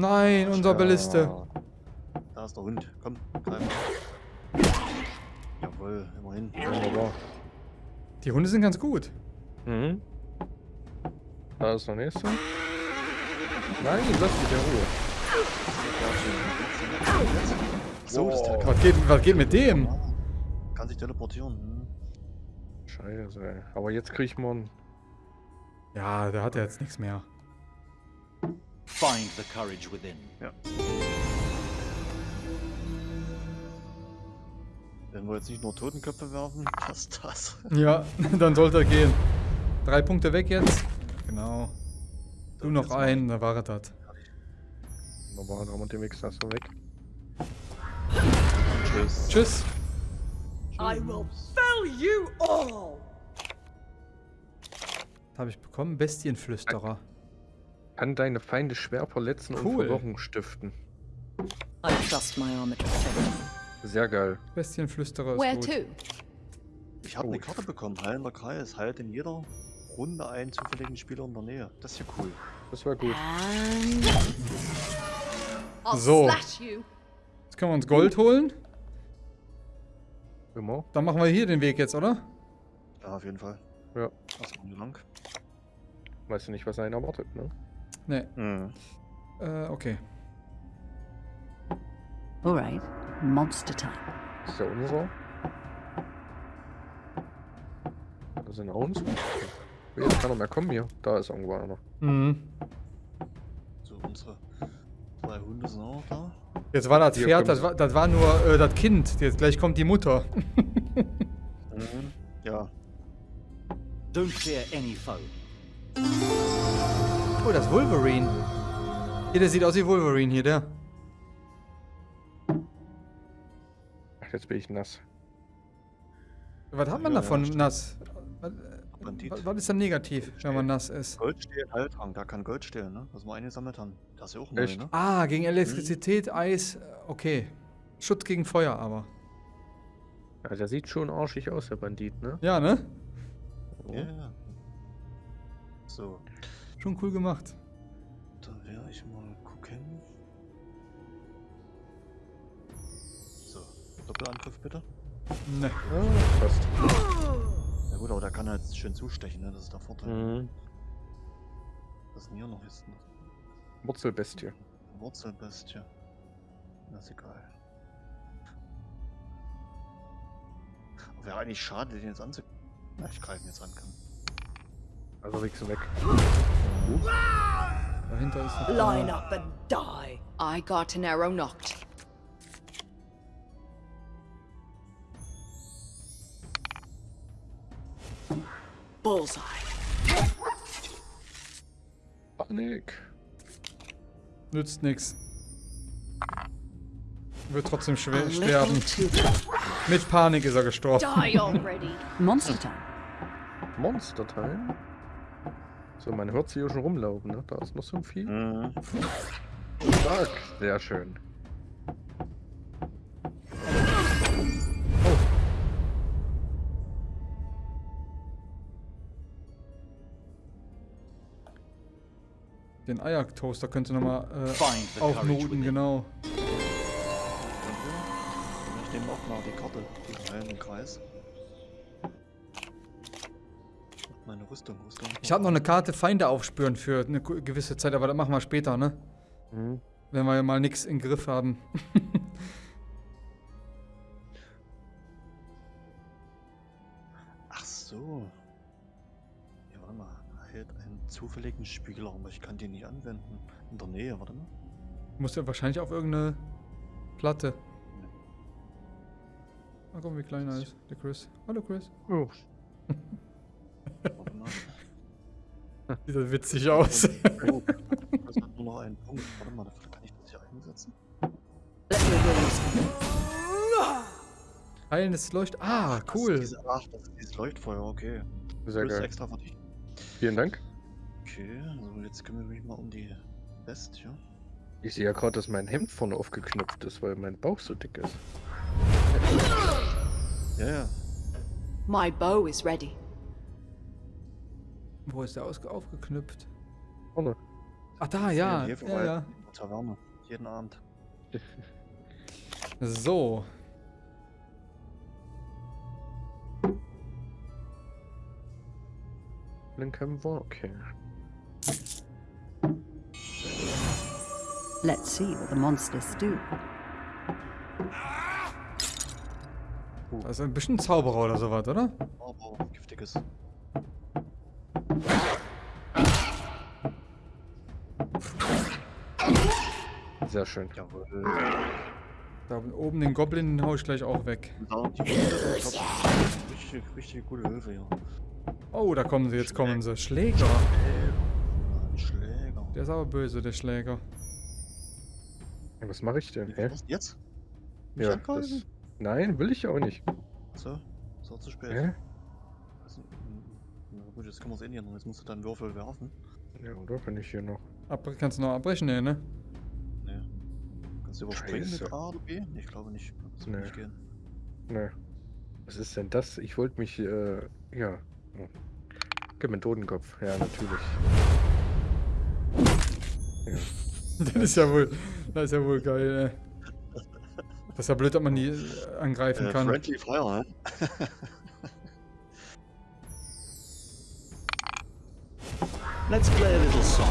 Nein, unser Balliste. da ist der Hund. Komm, greif. Jawohl, immerhin. Wunderbar. Die Hunde sind ganz gut. Mhm. Da ist der nächste. Nein, lass mich in Ruhe. So ist der Wow. Was geht, was geht mit dem? Kann sich teleportieren. Hm. Scheiße, ey. Aber jetzt krieg ich mal einen. Ja, der hat ja jetzt nichts mehr. Find the courage within. Wenn wir jetzt nicht nur Totenköpfe werfen, [LAUGHS] passt das. Ja, [LAUGHS] dann sollte er gehen. Drei Punkte weg jetzt. Genau. Du So, noch einen, da war er das. Da haben wir den Mix das so weg. Tschüss. Tschüss. I will fell you all. Habe ich bekommen. Bestienflüsterer. Kann deine Feinde schwer verletzen und Cool. Verwirrung stiften. I trust my armor to protect me. Sehr geil. Bestienflüsterer Where ist gut. to? Ich habe eine. Karte bekommen. Heilender Kreis. Heilt in jeder Runde einen zufälligen Spieler in der Nähe. Das ist ja cool. Das war gut. So. Jetzt können wir uns Gold holen. Immer. Dann machen wir hier den Weg jetzt, oder? Ja, auf jeden Fall. Ja. Erstmal lang. Weißt du nicht, was einen erwartet, ne? Ne. Mhm. Äh, okay. All right. Monster time. Das ist ja unser. Da sind auch uns. Jetzt kann er mehr kommen hier. Da ist irgendwo einer. Mhm. So, unsere zwei Hunde sind auch da. Jetzt war das Pferd, das war, das war nur äh, das Kind. Jetzt gleich kommt die Mutter. Mhm. Ja. Don't fear any foe. Oh, das ist Wolverine. Hier, der sieht aus wie Wolverine hier, der. Ach, jetzt bin ich nass. Was hat man Ja, davon, ja, nass? Was, was, was ist dann negativ, wenn man nass ist? Gold stehlen, Heiltrank. Da kann Gold stehlen, ne? Was wir eingesammelt haben. Das ist ja auch neu, Echt? ne? Ah, gegen Elektrizität, Eis, äh, okay. Schutz gegen Feuer aber. Ja, der sieht schon arschig aus, der Bandit, ne? Ja, ne? Ja, ja. So, Schon cool gemacht. dann werde ich mal gucken. So, Doppelangriff bitte. Ne. Ah, passt. Ja gut, aber der kann halt schön zustechen, ne? Das ist der Vorteil. Mhm. Was ist denn hier noch? Ist noch Wurzelbestie. Wurzelbestie. Das ist egal. Wäre eigentlich schade, den jetzt anzu... Na, ich greife ihn jetzt an kann. Also wichsen weg. Dahinter ist noch Line up and die. I got an arrow knocked. Bullseye. Panik. Nützt nix. Wird trotzdem schwer sterben. Mit Panik ist er gestorben. Monster time. Monster Time. So, man hört sie hier schon rumlaufen, ne? Da ist noch so ein Vieh. Mhm. Stark. Sehr schön. Den Eiertoaster könnt ihr nochmal äh, aufnoten, genau. Ich nehme auch mal die Karte, den heilenden Kreis. Meine Rüstung, Rüstung. Ich habe noch eine Karte Feinde aufspüren für eine gewisse Zeit, aber das machen wir später, ne? Mhm. Wenn wir mal nichts im Griff haben. [LAUGHS] Ach so. Ja, warte mal. Hält einen zufälligen Spieler, aber ich kann den nicht anwenden. In der Nähe, warte mal. Muss ja wahrscheinlich auf irgendeine Platte. Mal gucken, wie klein er ist. Der Chris. Hallo Chris. Oh. [LAUGHS] [LAUGHS] Sieht das witzig aus. noch einen Punkt. Warte mal, dafür kann ich das hier einsetzen. Heilendes Leucht. Ah, Das cool. ist diese, ach, das ist dieses Leuchtfeuer, okay. Sehr geil. extra für dich. Vielen Dank. Okay, also jetzt kümmere ich mich mal um die Bestie. Ich sehe ja gerade, dass mein Hemd vorne aufgeknöpft ist, weil mein Bauch so dick ist. Ja, ja. My bow is ready. Wo ist der ausge aufgeknüpft? Vorne. Ach, da, ja. Hier Ja, ja. Taverne. Jeden Abend. [LAUGHS] So. Lincoln war okay. Let's see what the monsters do. Das ist ein bisschen Zauberer oder sowas, oder? Aber giftiges. Sehr schön. Jawohl. Da oben den Goblin den hau ich gleich auch weg. Richtig, richtig gute Hilfe hier. Oh, da kommen sie, jetzt kommen sie. Schläger. Schläger. Der ist aber böse, der Schläger. Ja, Was mache ich denn? Hä? was? Jetzt? Mich Ja, das... Nein, will ich auch nicht. So, so zu spät. Hä? Gut, jetzt können wir es eh nicht ändern. Jetzt musst du deinen Würfel werfen. Ja, oder bin ich hier noch? Ab, kannst du noch abbrechen? Nee, ne? Nee. Kannst du überspringen Scheiße. mit A oder B? Nee, ich glaube nicht. Das Nee. nicht gehen. Ne. Was ist denn das? Ich wollte mich, äh, ja. Hm. Gib mir einen Totenkopf. Ja, natürlich. Ja. [LAUGHS] Das ist ja wohl, das ist ja wohl geil, ey. Das ist ja blöd, dass man die äh, angreifen Äh, kann. Friendly Fire, hä? [LAUGHS] Let's play a little song.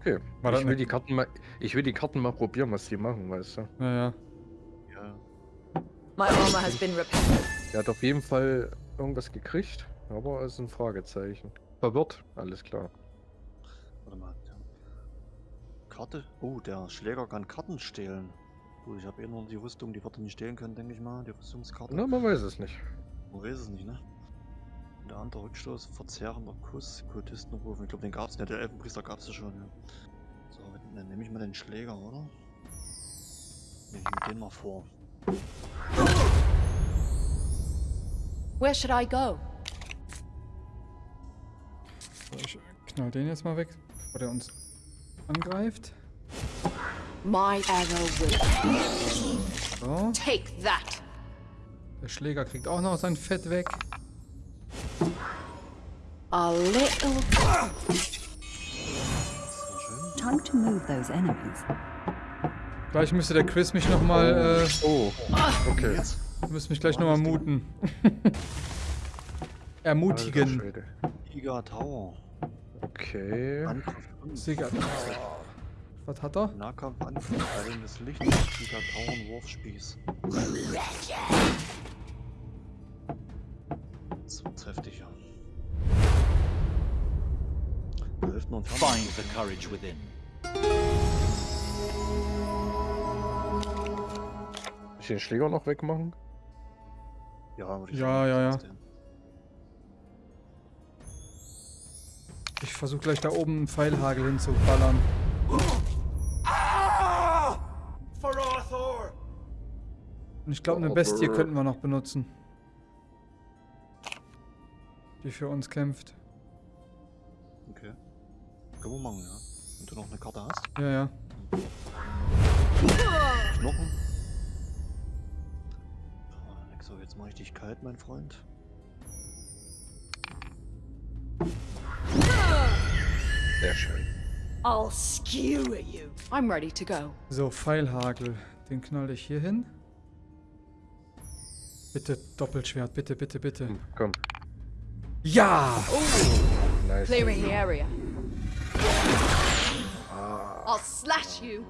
Okay. Das ich will eine- die Karten mal. Ich will die Karten mal probieren, was die machen, weißt du? Naja. Ja. My armor has been repaired. Er hat auf jeden Fall irgendwas gekriegt, aber es ist ein Fragezeichen. Verwirrt, alles klar. Warte mal. Karte? Oh, der Schläger kann Karten stehlen. Gut, ich habe eh nur die Rüstung, die wird er nicht stehlen können, denke ich mal. Die Rüstungskarte. Na, man weiß es nicht. Man weiß es nicht, ne? Und der andere Rückstoß, verzehrender Kuss, Kultistenruf. Ich glaube, den gab's nicht. Der Elfenpriester gab's ja schon, ja. So, dann nehme ich mal den Schläger, oder? Nehme ich mir den mal vor. Where should I go? So, ich knall den jetzt mal weg, bevor der uns angreift. My arrow will So. take that. Der Schläger kriegt auch noch sein Fett weg. A little. Time to move those enemies. Gleich müsste der Chris mich nochmal, äh, Oh, okay. Jetzt. müsste mich gleich nochmal muten. [LAUGHS] Ermutigen. Giga Tower. Okay. 5. Sicher. Was hat er? Nahkampf Angriff. Heilendes Licht. Giga Tower Wurfspieß. Das wird's heftig, ja. Da hilft noch ein Fernkampf. Find the courage within. Ich den Schläger noch wegmachen? Ja, würde ich Ja, sagen, ja, ja. Ich versuche gleich da oben einen Pfeilhagel hinzuballern. Arthur! Und ich glaube, eine Bestie könnten wir noch benutzen. Die für uns kämpft. Okay. Können wir machen, ja. Wenn du noch eine Karte hast. Ja, ja. Knochen. Ah, So, jetzt mache ich dich kalt, mein Freund. Sehr schön. I'll skewer you. I'm ready to go. So, Pfeilhagel. Den knall ich hier hin. Bitte Doppelschwert, bitte, bitte, bitte. Komm. Ja! Nice. Clearing the area. Ah, I'll slash you.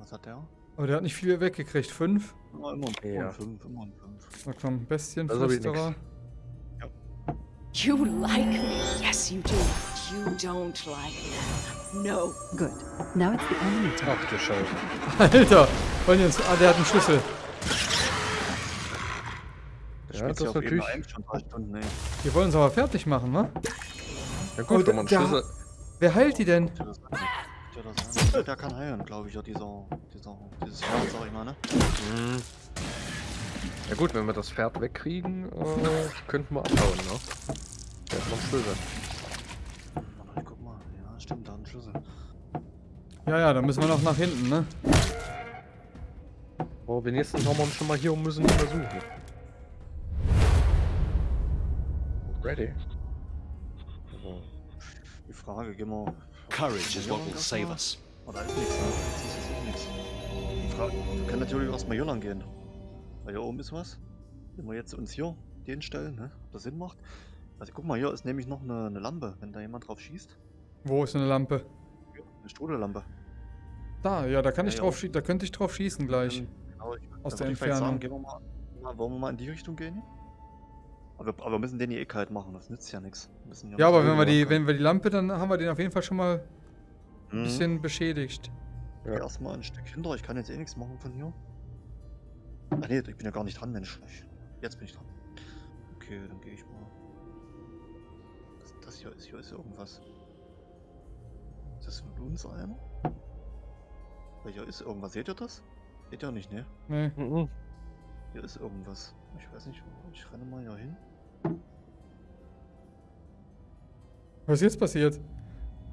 Was hat der? Aber der hat nicht viel weggekriegt. Fünf? Immer ein, Ja. 5, immer ein 5. Na komm, Bestienflüsterer. You like me. Yes, you do. You don't like them. No. Good. Now it's the enemy turn. ach du Scheiße. Alter! Wollen die uns. Ah, der hat einen Schlüssel. Ja, Ich Ja, bin das ist natürlich- 1 schon drei Stunden, ey. Wir wollen uns aber fertig machen, ne? Ja Oh, gut, wenn man Schlüssel... Wer heilt die denn? Der, kann heilen, glaube ich, ja, dieser, dieser, dieses Jahr, sag ich mal, ne? Mhm. Ja gut, wenn wir das Pferd wegkriegen, äh, könnten wir abhauen, ne? Der hat noch einen Schlüssel. Warte, guck mal, ja, stimmt, da ein Schlüssel. Ja, ja, dann müssen wir noch nach hinten, ne? Aber wenigstens haben wir uns schon mal hier und müssen mehr Ready. Die Frage, gehen wir. Courage is what will save us. Oh, da ist nichts, ne? Jetzt ist jetzt auch nichts. Die Frage, wir können natürlich erstmal hier lang gehen. Weil hier oben ist was. Wenn wir jetzt uns hier den stellen, ne? Ob das Sinn macht. Also guck mal, hier ist nämlich noch eine, eine Lampe, wenn da jemand drauf schießt. Wo ist eine Lampe? Ja, eine Strudellampe. Da, ja, da kann Ja, ich ja. drauf schießen, da könnte ich drauf schießen gleich. Dann, genau, ich, Aus der vielleicht Sagen, Entfernung. gehen wir mal, wollen wir mal in die Richtung gehen? Aber, aber wir müssen den hier eh kalt machen, das nützt ja nichts. Ja, aber wenn wir die, wenn wir die Lampe, dann haben wir den auf jeden Fall schon mal ein mhm. bisschen beschädigt. Ja. Erstmal ein Stück hinter, ich kann jetzt eh nichts machen von hier. Ach nee, ich bin ja gar nicht dran, Mensch. Ich, jetzt bin ich dran. Okay, dann gehe ich mal. Das, das hier ist hier ist irgendwas. Ist das ein Blumensalm? Weil hier ist irgendwas. Seht ihr das? Seht ihr nicht, ne? Nee. Mhm. Hier ist irgendwas. Ich weiß nicht, wo- ich renne mal hier hin. Was ist jetzt passiert?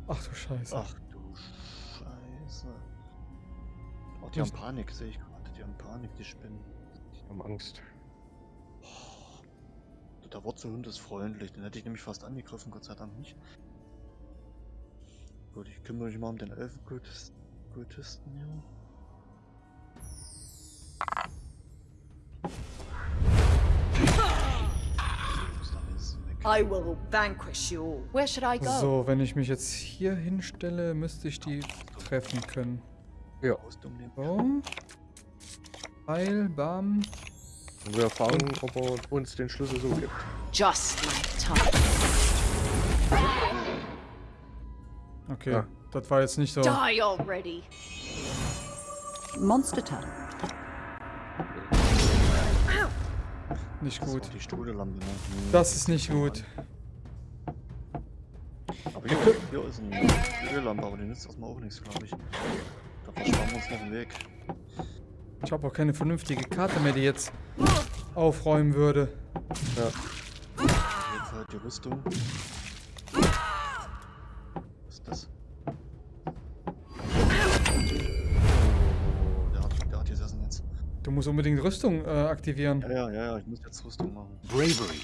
Ach du Scheiße. Ach du Scheiße. Oh, die Was- haben Panik, sehe ich gerade. Die haben Panik, die Spinnen. Die haben Angst. Oh, der Wurzelhund ist freundlich, den hätte ich nämlich fast angegriffen, Gott sei Dank nicht. Gut, ich kümmere mich mal um den Elfenkultisten Kultisten hier. I will vanquish you all. Where should I go? So, wenn ich mich jetzt hier hinstelle, müsste ich die treffen können. Ja. So. Heil, bam. Und wir erfahren, ob er uns den Schlüssel so gibt. Just like time. Okay, Ja. das war jetzt nicht so. Die already. Monster turn. Nicht Das gut. war die Strudellampe, ne? Das ist nicht gut. Aber hier, hier ist eine Strudellampe, aber die nützt erstmal auch nichts, glaube ich. Da versparen wir uns noch einen Weg. Ich habe auch keine vernünftige Karte mehr, die jetzt aufräumen würde. Ja. Jeden Fall die Rüstung. Du musst unbedingt Rüstung äh, aktivieren. Ja, ja, ja, ja, ich muss jetzt Rüstung machen. Bravery.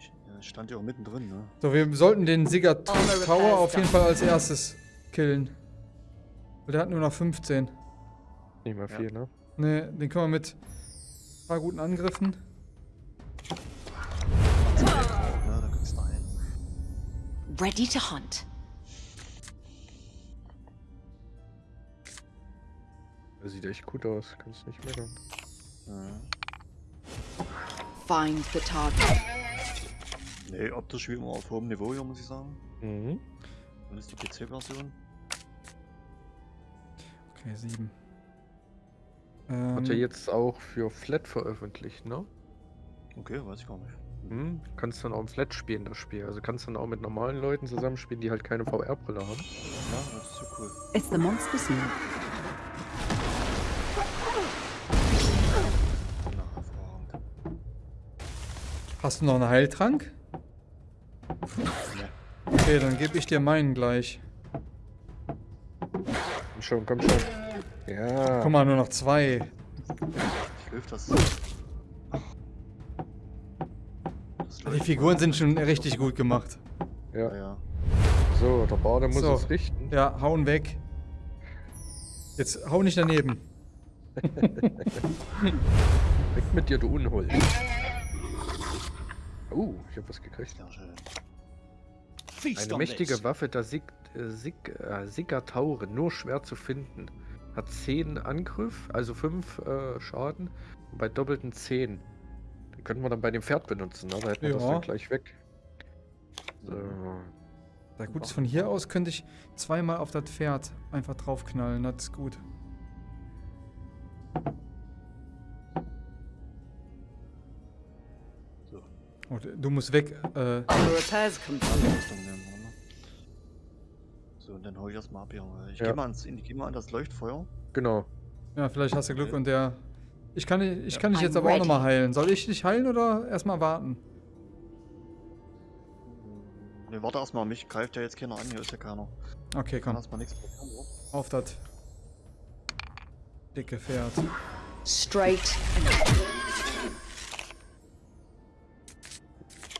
Ich, ja, ich stand ja auch mittendrin, ne? So, wir sollten den Sigurd Honor Tower auf jeden. Fall als erstes killen. Weil der hat nur noch 15. Nicht mehr Ja. viel, ne? Ne, den können wir mit ein paar guten Angriffen. Ja, Ready to hunt. Der sieht echt gut aus, kannst nicht meckern. Ja. Find the target. Nee, optisch wie immer auf hohem Niveau hier, muss ich sagen. Mhm. Dann ist die PC-Version. Okay, 7. Hat er Ähm, jetzt auch für Flat veröffentlicht, ne? Okay, weiß ich gar nicht. Mhm. Kannst dann auch im Flat spielen, das Spiel. Also kannst dann auch mit normalen Leuten zusammenspielen, die halt keine VR-Brille haben. Ja, das ist so cool. It's the monster scene. Hast du noch einen Heiltrank? Okay, dann gebe ich dir meinen gleich. Komm schon, komm schon. Ja. Guck mal, nur noch zwei. hilft das. Das Die Figuren sind schon richtig gut gemacht. Ja, Ja. So, der Bade muss So. es richten. Ja, hauen weg. Jetzt hau nicht daneben. [LAUGHS] Weg mit dir, du Unhold. Oh, [LAUGHS] ich hab was gekriegt. Sehr schön. Feast Eine mächtige. Waffe der Sig äh, Sig äh, Sigataure, nur schwer zu finden. Hat 10 Angriff, also 5 äh, Schaden. Bei doppelten 10. Könnten wir dann bei dem Pferd benutzen, ne? Da hätten wir das Ja. dann gleich weg. So. Na gut, von hier aus könnte ich zweimal auf das Pferd einfach draufknallen. Das ist gut. So, Oh, du musst weg. Äh, ne? So, und dann hau ich erstmal ab hier. Ich Ja. geh mal ans, ich geh mal an das Leuchtfeuer. Genau. ja, vielleicht hast du Glück und der. Ich kann, dich- ich kann dich jetzt aber auch nochmal heilen. Soll ich dich heilen oder erstmal warten? Ne, warte erstmal, mich greift ja jetzt keiner an, hier ist ja keiner. Okay, komm. erstmal nichts? Auf das dicke Pferd. straight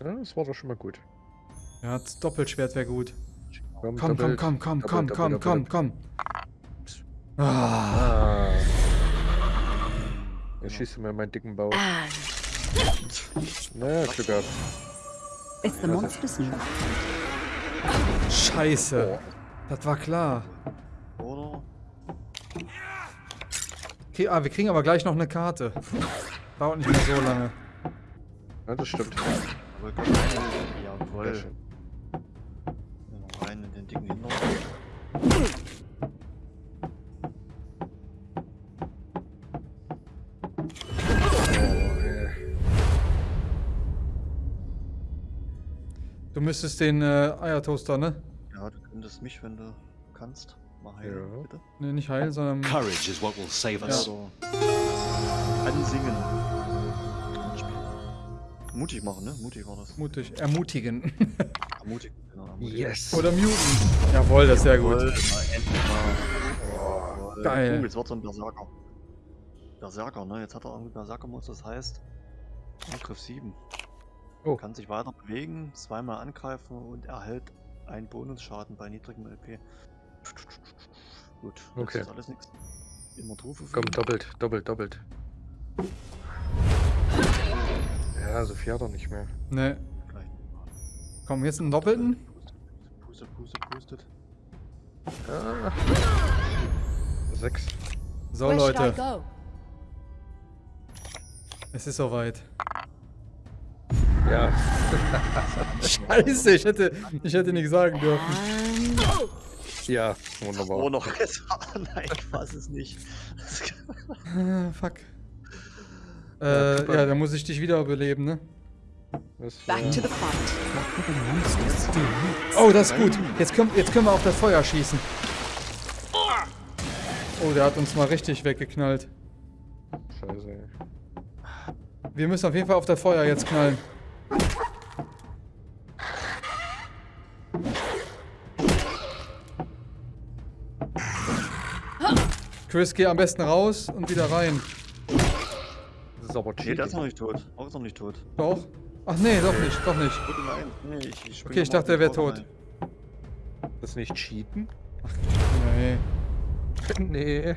Ja, das war doch schon mal gut. Ja, das Doppelschwert wäre gut. Komm, Komm, komm, komm, komm, komm, komm, komm, komm. Ah, Ah. Jetzt schießt du mir meinen dicken Bauch. and Naja, Glück gehabt. It's the monster's new. scheiße. Das war klar. Oder? Okay, ah, wir kriegen aber gleich noch eine Karte. Dauert nicht mehr so lange. Ja, das stimmt. Jawohl, rein in den dicken Hintern. Du müsstest den äh, Eiertoaster, ne? Ja, du könntest mich, wenn du kannst, mal heilen, Ja. bitte. Ne, nicht heilen, sondern. Courage is what will save Ja. us. so. Ansingen. Mutig machen, ne? Mutig war das. Mutig, ermutigen. Mutig, genau. ermutigen. Yes. Oder muten. Jawohl, das ist sehr Jawohl, gut. mal. Geil. Oh, jetzt wird so ein Berserker. Berserker, ne? Jetzt hat er irgendwie Berserker-Modus, das heißt Angriff 7. Oh. Kann sich weiter bewegen, zweimal angreifen und erhält einen Bonusschaden bei niedrigem LP. Gut, das Okay. ist alles nichts. Immer Trufe Komm, doppelt, doppelt, doppelt. Ja, so viel hat er nicht mehr. Ne, Vielleicht. komm, jetzt einen doppelten. Pustet, pustet, pustet. Ah. Sechs. So, Leute, es ist soweit. Ja. Scheiße, ich hätte, ich hätte nicht sagen dürfen. Ja, wunderbar. Oh, noch besser. [LAUGHS] Nein, ich weiß es nicht. Ah, fuck. Ja, Äh, super. ja, dann muss ich dich wiederbeleben, ne? Das, back äh, to the fight. Oh, das ist gut. Jetzt können, jetzt können wir auf das Feuer schießen. Oh, der hat uns mal richtig weggeknallt. Scheiße. ey. Wir müssen auf jeden Fall auf das Feuer jetzt knallen. Chris, geh am besten raus und wieder rein. Das ist aber Nee, der ist noch cheating. nicht tot. Auch ist noch nicht tot. Doch? Ach nee, doch nicht, doch nicht. Nee, ich, ich Okay, ich dachte, er wäre tot. Das ist nicht cheaten? Nee. [LAUGHS] nee.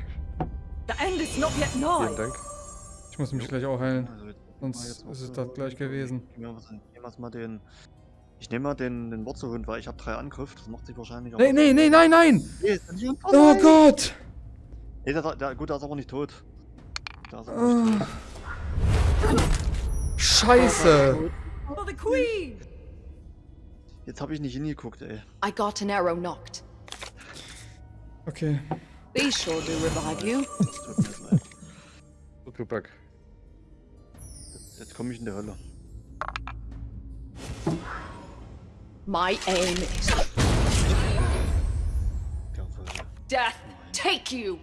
The end is not yet Vielen. Dank. Ich muss mich gleich auch heilen. Sonst ist es das gleich gewesen. Ich nehme mal, den. Ich nehme mal den, den Wurzelhund, weil ich habe drei Angriff. Das macht sich wahrscheinlich auch. Nee, nee, nee, nein, nein! Oh! Gott! Nee, der, der, gut, der ist aber nicht tot. Der ist aber nicht tot. Ah. Scheiße! Jetzt habe ich nicht hingeguckt, ey. I got an arrow knocked. Okay. These sure do revive you. Tupac. Jetzt, komme ich in die Hölle. My aim is death. Take you.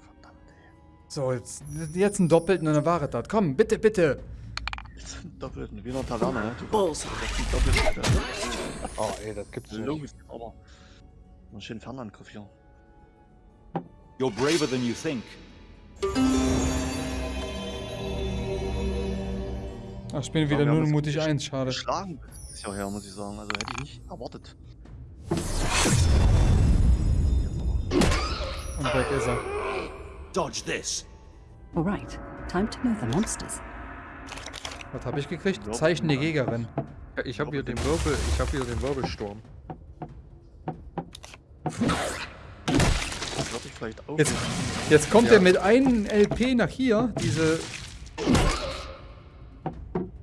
Verdammt, ey. So, jetzt, jetzt einen doppelten und dann war es das. Komm, bitte, bitte. Jetzt sind doppelten. Wie in der Taverne, ne? Bullseye. Oh, ey, das gibt's nicht. Logisch, aber. Einen schönen Fernangriff hier. You're braver than you think. Ach, ich bin wieder wir haben nur mutig gesch- 1, schade. Geschlagen ist ja her, muss ich sagen. Also hätte ich nicht erwartet. Und weg ist er. Dodge this. All right, time to move the monsters. Was habe ich gekriegt? Zeichen der Jägerin. Ich habe hier den Wirbel, ich habe hier den Wirbelsturm. Ich. Jetzt, jetzt kommt Ja. er mit einem LP nach hier, diese...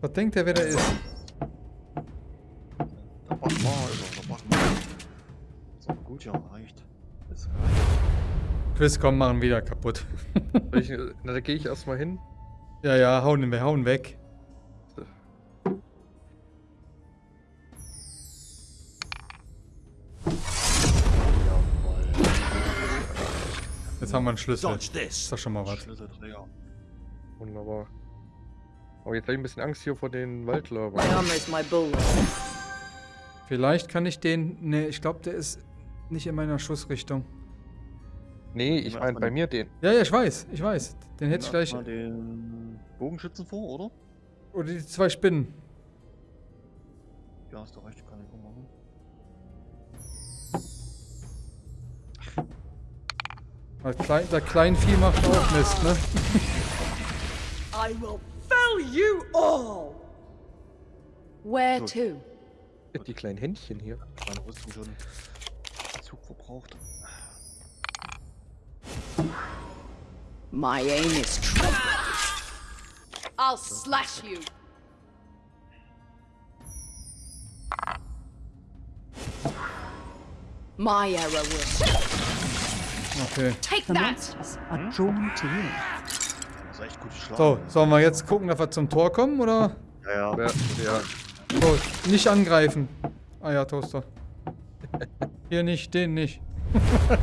Was denkt er, wer der ist? Der Bachmeister, der Bachmeister. So, gut, ja, reicht. Das Chris, komm, machen wieder kaputt. Ich, [LAUGHS] na, da gehe ich erstmal hin. ja, ja, hauen, wir hauen weg. Jetzt haben wir einen Schlüssel. Dodge Ist doch schon mal was. Wunderbar. Aber jetzt habe ich ein bisschen Angst hier vor den bulwark. Vielleicht kann ich den. Ne, ich glaube, der ist nicht in meiner Schussrichtung. Nee, ich meine bei mir den. Ja, ja, ich weiß, ich weiß. Den hätte ich gleich. mal den Bogenschützen vor, oder? Oder die zwei Spinnen. Ja, hast du recht, kann ich auch machen. Weil klein, der Kleinvieh macht auch Mist, ne? I will fell you all! Where Gut. to? Die kleinen Händchen hier. Meine Rüstung schon Zug verbraucht. My aim is true. I'll slash you. My arrow will Okay. take that. monsters are drawn to you. Das ist echt gut geschlagen. So, sollen wir jetzt gucken, dass wir zum Tor kommen, oder? Ja, ja. Ja, ja. So, nicht angreifen. Ah ja, Toaster. Hier nicht, den nicht. [LAUGHS]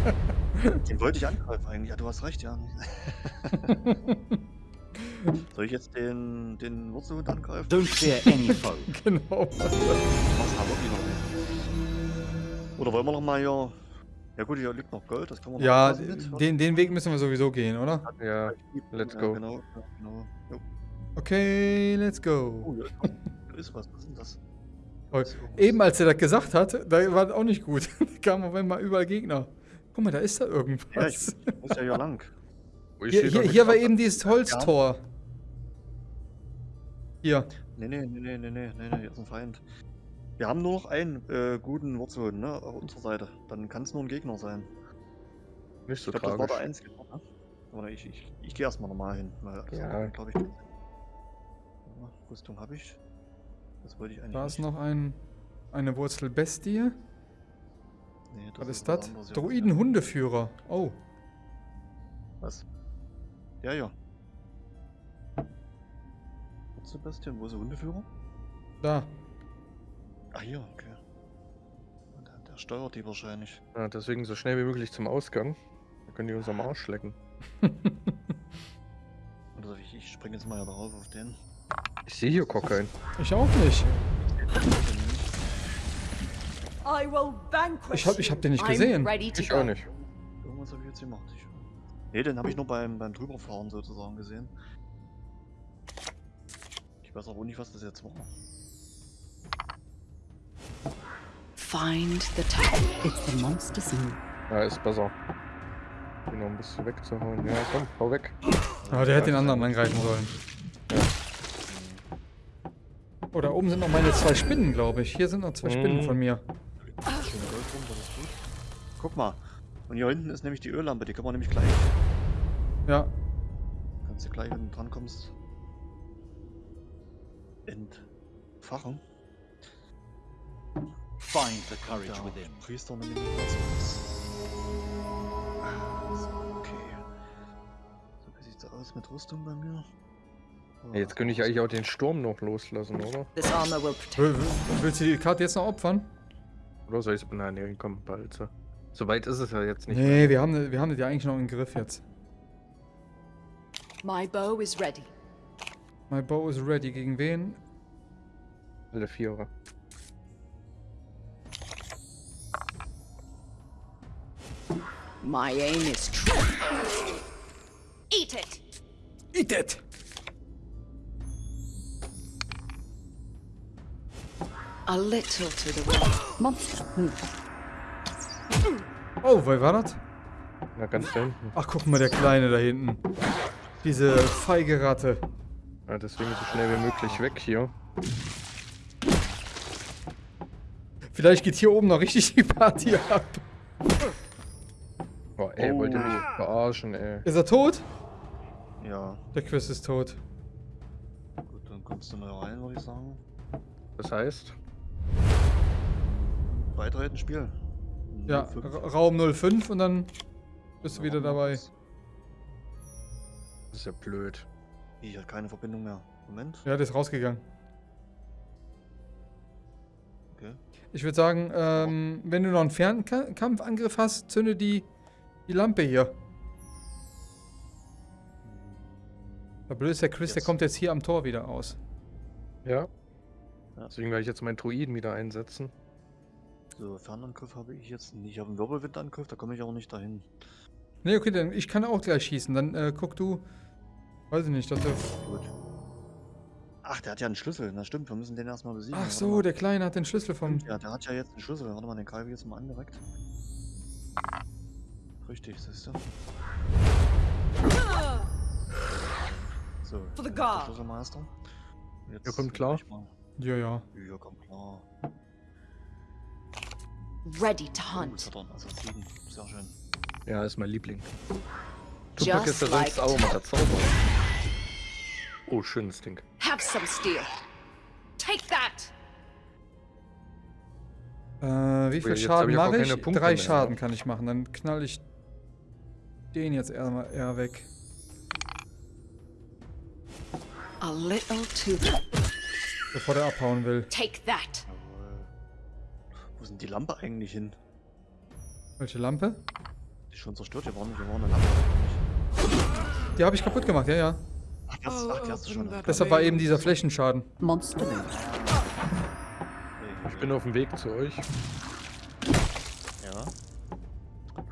Den wollte ich angreifen eigentlich. Ja, du hast recht, ja. [LAUGHS] Soll ich jetzt den, den Wurzelhund angreifen? Don't fear any foe. Genau. Mach's aber lieber nicht. Oder wollen wir noch mal hier... Ja gut, hier liegt noch Gold, das kann man noch Ja, lassen mit. den, den Weg müssen wir sowieso gehen, oder? Ja, let's ja, go. Genau, ja, genau. Jo. Okay, let's go. Oh, ja. Da ist was, was ist denn das? Oh, irgendwas. Eben als er das gesagt hat, da war das auch nicht gut. [LAUGHS] Da kamen auf einmal überall Gegner. Guck mal, da ist da Ja, ich irgendwas. muss ja hier lang. Ich Hier, hier, hier war eben dieses Holztor. Hier. Nee, nee, nee, nee, nee, nee, nee, nee, hier ist ein Feind. Wir haben nur noch einen äh, guten Wurzelhund, ne, auf unserer Seite. Dann kann es nur ein Gegner sein. Nicht so Ich glaube, das war der tragisch. einzige, ne? Oder ich, ich, ich gehe erstmal normal hin, weil Ja. glaube ich. Rüstung habe ich. Das wollte ich eigentlich. Da ist noch ein, eine Wurzelbestie. Nee, Was ist was das? Druiden-Hundeführer. Oh. Was? Ja, ja. Wurzelbestien, wo ist der Hundeführer? Da. Ah, hier, okay. Der, der steuert die wahrscheinlich. Ja, deswegen so schnell wie möglich zum Ausgang. Dann können die uns am Arsch lecken. [LAUGHS] Oder ich, ich springe jetzt mal ja darauf auf den. Ich sehe hier Kokain. Ich auch nicht. I will vanquish Ich hab- ich hab den nicht gesehen. Ich auch nicht. Irgendwas habe ich jetzt gemacht. Ich, nee, den habe ich nur beim, beim Drüberfahren sozusagen gesehen. Ich weiß aber auch nicht, was das jetzt war. Find the tower. It's the monster's move. Ja, ist besser. Den noch ein bisschen wegzuhauen. Ja, komm, hau weg. Aber der hätte den anderen angreifen sollen. Oh, da oben sind noch meine zwei Spinnen, glaube ich. Hier sind noch zwei Spinnen Mhm. von mir. Schön Gold rum, das ist gut. Guck mal. Und hier hinten ist nämlich die Öllampe, die kann man nämlich gleich. Ja. Kannst du gleich, wenn du dran kommst. Entfachen. Find the courage Der within. Priester mehr so. Ah, okay. So, wie sieht's aus mit Rüstung bei mir? Oh, Ja, jetzt könnte ich eigentlich auch den Sturm noch loslassen, oder? This armor will protect. Will- will- Willst du die Karte jetzt noch opfern? Oder soll ich es. Nein, komm, bald. So. so weit ist es ja jetzt nicht. Nee, wir haben, wir haben das ja eigentlich noch im Griff jetzt. My bow is ready. My bow is ready. Gegen wen? Alle Vierer. My aim is true. Eat it. Eat it! A little to the right. Monster move. Oh, wer war das? Na, ganz da hinten. Ach, guck mal, der Kleine da hinten. Diese feige Ratte. Ja, deswegen so schnell wie möglich weg hier. Vielleicht geht hier oben noch richtig die Party ab. Ey, wollt ihr mich Oh. verarschen, ey. Ist er tot? Ja, Der Quiz ist tot. gut, dann kommst du mal rein, würde ich sagen. Das heißt, Beitreten, spielen. Ja, 05. Ra- Raum 05 und dann bist du wieder dabei. Das ist ja blöd. Ich hat keine Verbindung mehr. Moment. Ja, der ist rausgegangen. Okay. Ich würde sagen, ähm, wenn du noch einen Fernkampfangriff hast, zünde die, die Lampe hier. Der blöd ist der Chris, der Jetzt. kommt jetzt hier am Tor wieder aus. Ja. Deswegen werde ich jetzt meinen Druiden wieder einsetzen. So, Fernangriff habe ich jetzt nicht. Ich habe einen Wirbelwindangriff, da komme ich auch nicht dahin. Ne, okay, dann ich kann auch gleich schießen. Dann äh, guck du. Weiß ich nicht, dass der. Gut. Ach, der hat ja einen Schlüssel. Na stimmt, wir müssen den erstmal besiegen. Ach so, mal. der Kleine hat den Schlüssel vom. Ja, der hat ja jetzt einen Schlüssel. Warte mal, den greife ich jetzt mal an direkt. Richtig, siehst du. So, For the der guard. Schlüsselmeister. Jetzt Ja, kommt klar. Ja, ja. Ja, kommt klar. Ready to Oh, hunt. er einen Assassinen. Sehr schön. Ja, ist mein Liebling. Tupac ist Just ja sonst like auch immer der Zauberer. Oh, schönes Ding. Have some steel. Take that. Äh, wie viel Schaden mache ich? Drei mehr, Schaden kann ich machen. Dann knall ich den jetzt eher, eher weg. A little too. Bevor der abhauen will. Take that. Wo denn die Lampe eigentlich hin? Welche Lampe? Die ist schon zerstört. Wir waren, wir waren eine Lampe eigentlich. Die habe ich kaputt gemacht, ja, ja. Ach, die hast, ach, die hast du schon. Okay. Deshalb war eben dieser Flächenschaden. Monster. Ich bin auf dem Weg zu euch.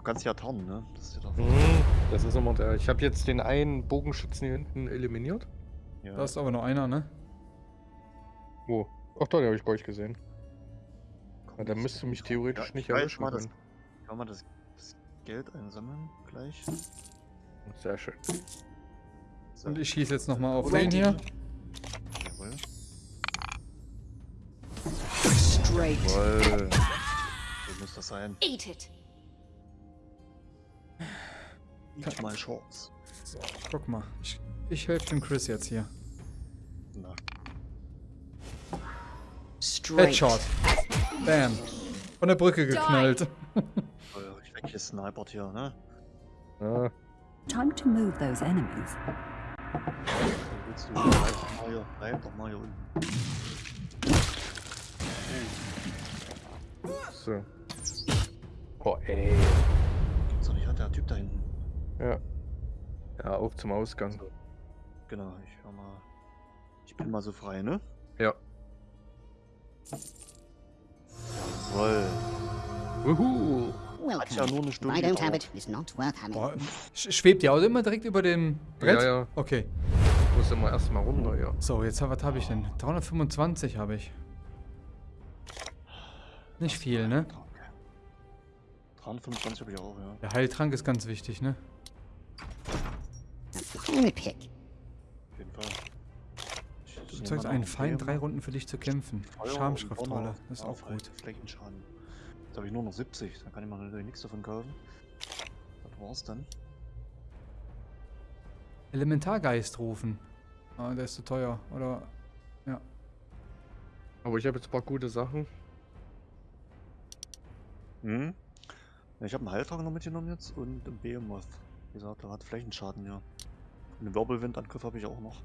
Kannst ja tarnen, ne? Das ist ja doch. Mhm, Das ist immer der. Ich habe jetzt den einen Bogenschützen hier hinten eliminiert. Ja. Da ist aber nur einer, ne? Wo? Ach, da habe ich bei euch gesehen. Komm, Ja, dann das- müsste mich theoretisch Ja, nicht erwischen mal, das- können. Ich kann mal das, das Geld einsammeln gleich. Sehr schön. So. Und ich schieße jetzt nochmal auf den hier. Jawohl. Straight. Jawohl. So muss das sein. Eat it. Eat my shorts. So, guck mal. Ich, ich helfe dem Chris jetzt hier. Na, Straight. Headshot. Bam. Von der Brücke geknallt. oh ich weggesnipert hier, ne? Ja, Time to move those enemies. Wo willst du? Bleib doch mal hier, bleib doch mal hier unten. so. Oh, ey. Gibt's doch nicht, hat der Typ da hinten. Ja. Ja, auf zum Ausgang. Genau, ich hör mal. Ich bin mal so frei, ne? Ja. Jawohl. Wuhu. Hat ja nur eine Stunde I don't have gedauert. it. It's not worth having. Boah, sch- schwebt die Auto immer direkt über dem Brett? Ja, ja. Okay. Ich muss immer erstmal runter, ja. So, jetzt was habe ich denn? 325 habe ich. Nicht viel, ne? 325 habe ich auch, ja. Der Heiltrank ist ganz wichtig, ne? A fine pick. Auf jeden Fall. Du zeigst mal einen Feind, drei. Runden für dich zu kämpfen. Schamschriftrolle, das ist Ja, auch gut. Flächenschaden. Jetzt habe ich nur noch 70, dann kann ich mir natürlich nichts davon kaufen. Das war's dann. Elementargeist rufen. Ah, der ist zu teuer, oder? Aber ich habe jetzt ein paar gute Sachen. Hm? Ja, ich habe einen Heiltrank noch mitgenommen jetzt und einen Behemoth. Wie gesagt, der hat Flächenschaden, ja. Einen Wirbelwindangriff habe ich auch noch.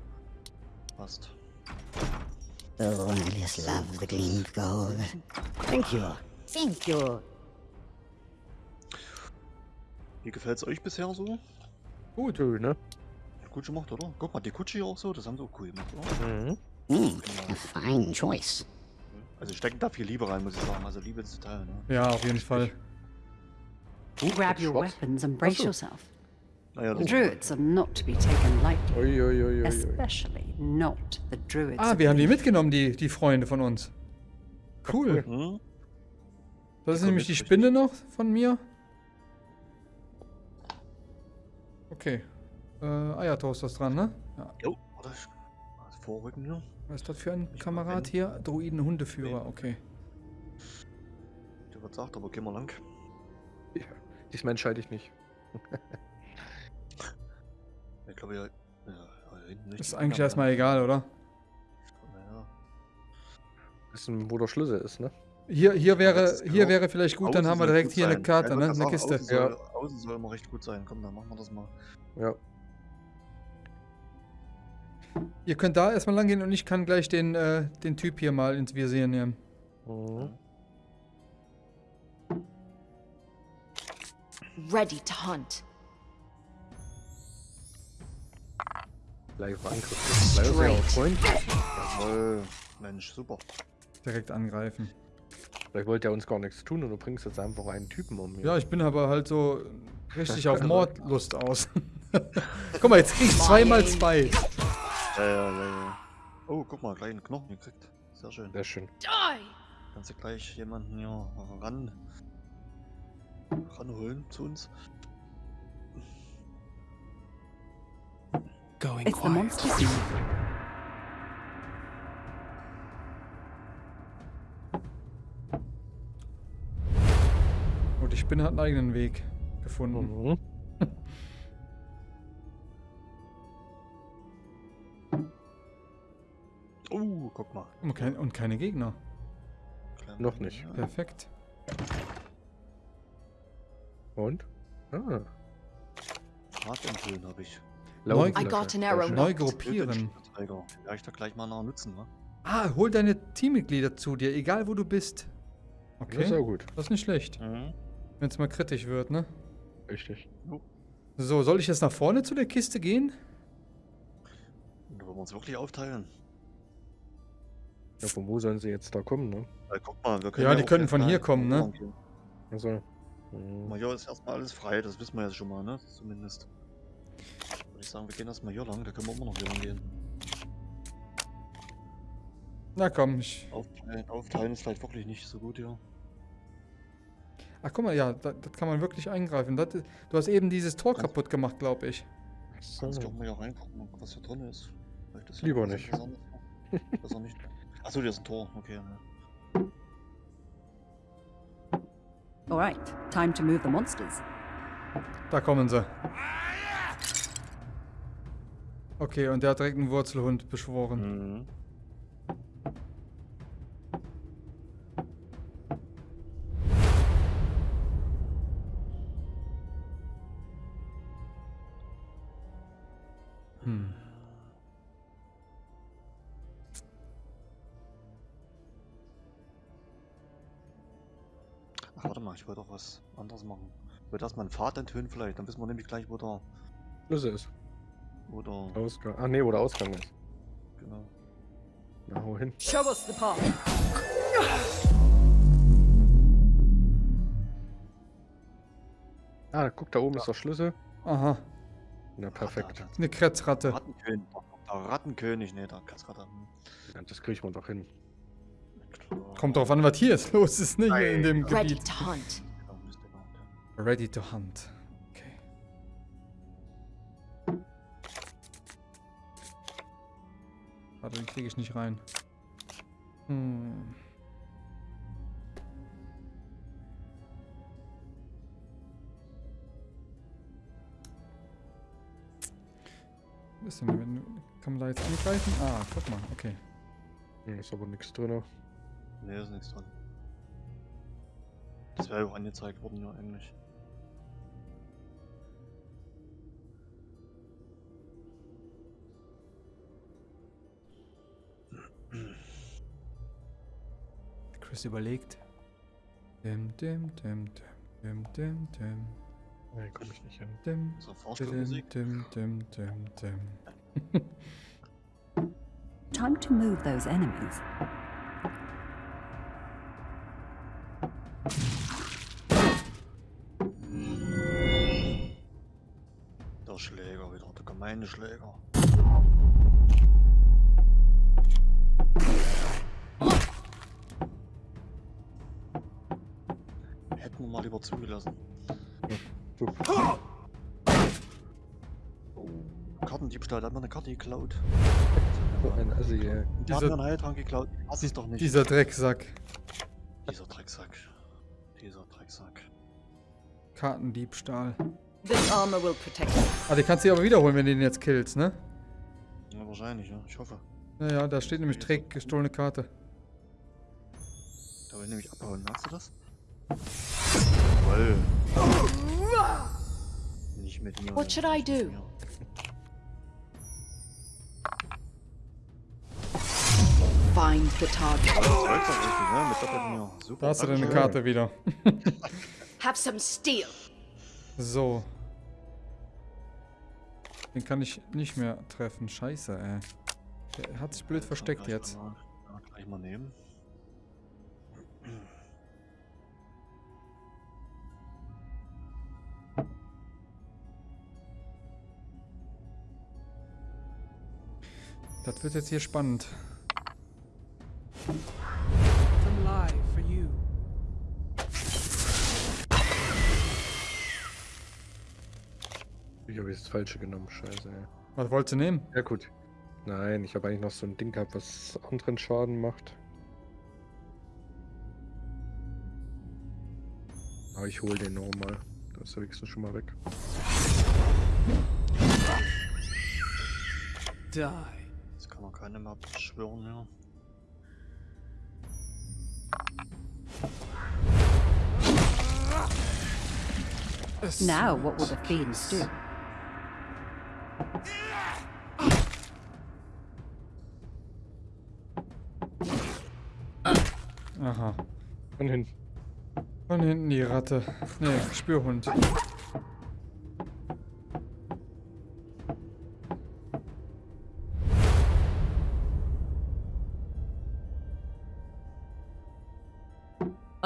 Passt. Oh, I just love the gleam of gold. Thank you. Thank you. Wie gefällt's euch bisher so? Gut, ne? Gut gemacht, oder? Guck mal, die Kutsche hier auch so, das haben sie auch cool gemacht, oder? Mhm. Hmm, a fine choice. Also stecken da viel Liebe rein, muss ich sagen. Also Liebe ins Detail, ne? Ja, auf jeden Fall. Grab your weapons and brace yourself. Ah, wir haben die mitgenommen, die, die Freunde von uns. Cool. Hm? Das ist nämlich die Spinne noch von mir. Okay. Äh, Eiertoast ist dran, ne? Ja. Jo, also Vorrücken hier. Was ist das für ein Kamerad mal hier? Druiden-Hundeführer, okay. Der wird sagt, aber gehen wir lang. Diesmal entscheide ich nicht. [LAUGHS] Ich glaube, ja. Ja, ja hinten nicht. Ist eigentlich erstmal egal, oder? Naja. Wissen, wo der Schlüssel ist, ne? Hier, hier, wäre, hier genau. wäre vielleicht gut, dann haben wir direkt hier eine. Karte, Ja, ne? Eine Kiste. Ja. Außen, soll, außen soll immer recht gut sein. Komm, dann machen wir das mal. Ja. Ihr könnt da erstmal lang gehen und ich kann gleich den, äh, den Typ hier mal ins Visier nehmen. Mhm. Ready to hunt. Live Angriff. Live sehr auf Freund. Jawohl. Mensch, super. Direkt angreifen. Vielleicht wollte er uns gar nichts tun und du bringst jetzt einfach einen Typen um. hier. Ja, ich bin aber halt so richtig auf [LAUGHS] Mordlust aus. [LAUGHS] Guck mal, jetzt krieg ich zweimal zwei. Ja, ja, ja, ja. Oh, guck mal, gleich einen Knochen gekriegt. Sehr schön. Sehr schön. Die! Kannst du gleich jemanden hier ran ranholen zu uns? Going It's the monster scene. Und die Spinne hat einen eigenen Weg gefunden. Mhm. Oh, [LAUGHS] guck mal. Und, kein, und keine Gegner. Kleiner Noch nicht. ja. Perfekt. Und? Ah. Fahrtentönen habe ich. Neu-. Neu gruppieren. Ja, ich da gleich mal nach nutzen, ne? Ah, hol deine Teammitglieder zu dir, egal wo du bist. Das ist Okay, auch gut. das ist nicht schlecht. Mhm. Wenn es mal kritisch wird, ne? Richtig. So, soll ich jetzt nach vorne zu der Kiste gehen? Da wollen wir uns wirklich aufteilen. Ja, von wo sollen sie jetzt da kommen, ne? Weil guck mal, wir Ja, die auch können von hier kommen, ne? Guck Mhm. mal, hier ist erstmal alles frei, das wissen wir jetzt schon mal, ne? Zumindest. Würde ich sagen, wir gehen erstmal hier lang, da können wir immer noch hier lang gehen. Na komm, ich. Aufteilen, aufteilen ist vielleicht wirklich nicht so gut hier. Ach guck mal, ja, das, das kann man wirklich eingreifen. Das, ist- du hast eben dieses Tor kaputt gemacht, glaube ich. Kannst du auch mal hier reingucken, was hier drin ist. Vielleicht ist Lieber nicht. [LAUGHS] Besser nicht. Achso, hier ist ein Tor, okay. Ne. Alright, time to move the monsters. Da kommen sie. Okay, und der hat direkt einen Wurzelhund beschworen. Mhm. Hm. Ach, warte mal, ich wollte doch was anderes machen. Ich wollte erstmal einen Pfad enthüllen vielleicht, dann wissen wir nämlich gleich, wo der, Schlüssel ist. Wo der, Ausgang. Ah, nee, wo der Ausgang ist. genau. Na, hau hin. Show us the path. Ah, guck, da oben ist der Schlüssel. Aha, Na, perfekt. Ah, eine Kretzratte. Rattenkönig, der Rattenkönig, ne, der Katzratte. Hm. Ja, Das kriegt man doch hin. Kommt drauf an, was hier jetzt [LAUGHS] los ist, ne? Hier in dem Ready Gebiet. to hunt. Genau, müsste man, ja. Ready to hunt. Warte, den kriege ich nicht rein. Hm. Was ist denn, wenn, kann man da jetzt angreifen? Ah, guck mal, okay. Hm, Ist aber nichts drin. Ne, ist nichts dran. Das wäre ja auch angezeigt worden, ja, eigentlich. Chris überlegt. Dim, dim, dim, dim, dim, dim, Nee, komm ich nicht hin. dim, So, dim, dim, dim, dim, dim. Time to move those enemies. Der Schläger wieder, der gemeine Schläger. Zugelassen. Super. Kartendiebstahl, da hat man eine Karte geklaut. So ein Assi, ey. Der hat Dieser- mir einen Heiltrank geklaut. Ich hasse es doch nicht. Dieser Drecksack. Dieser Drecksack. Dieser Drecksack. Kartendiebstahl. This armor will protect you. Ah, die kannst du dir aber wiederholen, wenn du den jetzt killst, ne? Ja, wahrscheinlich, ja. Ich hoffe. Naja, da steht nämlich Dreck, gestohlene Karte. Da will ich nämlich abhauen, merkst du das? Jawoll. Nicht mit mir. What should I do? Find the target. Ne? Mit. Super. Da hast du deine. Karte wieder. [LAUGHS] Have some steel. So. Den kann ich nicht mehr treffen. Scheiße, ey. Der hat sich blöd versteckt jetzt. Mal, ja, gleich mal nehmen. Das wird jetzt hier spannend. Ich habe jetzt das Falsche genommen, scheiße. Ey. Was wolltest du nehmen? Ja gut. Nein, ich habe eigentlich noch so ein Ding gehabt, was anderen Schaden macht. Aber ich hole den nochmal. Da ist wenigstens schon mal weg. Die. Jetzt kann man keine mehr beschwören mehr. Now, what will the fiends do? Aha. Von hinten. Von hinten die Ratte. Nee, Spürhund.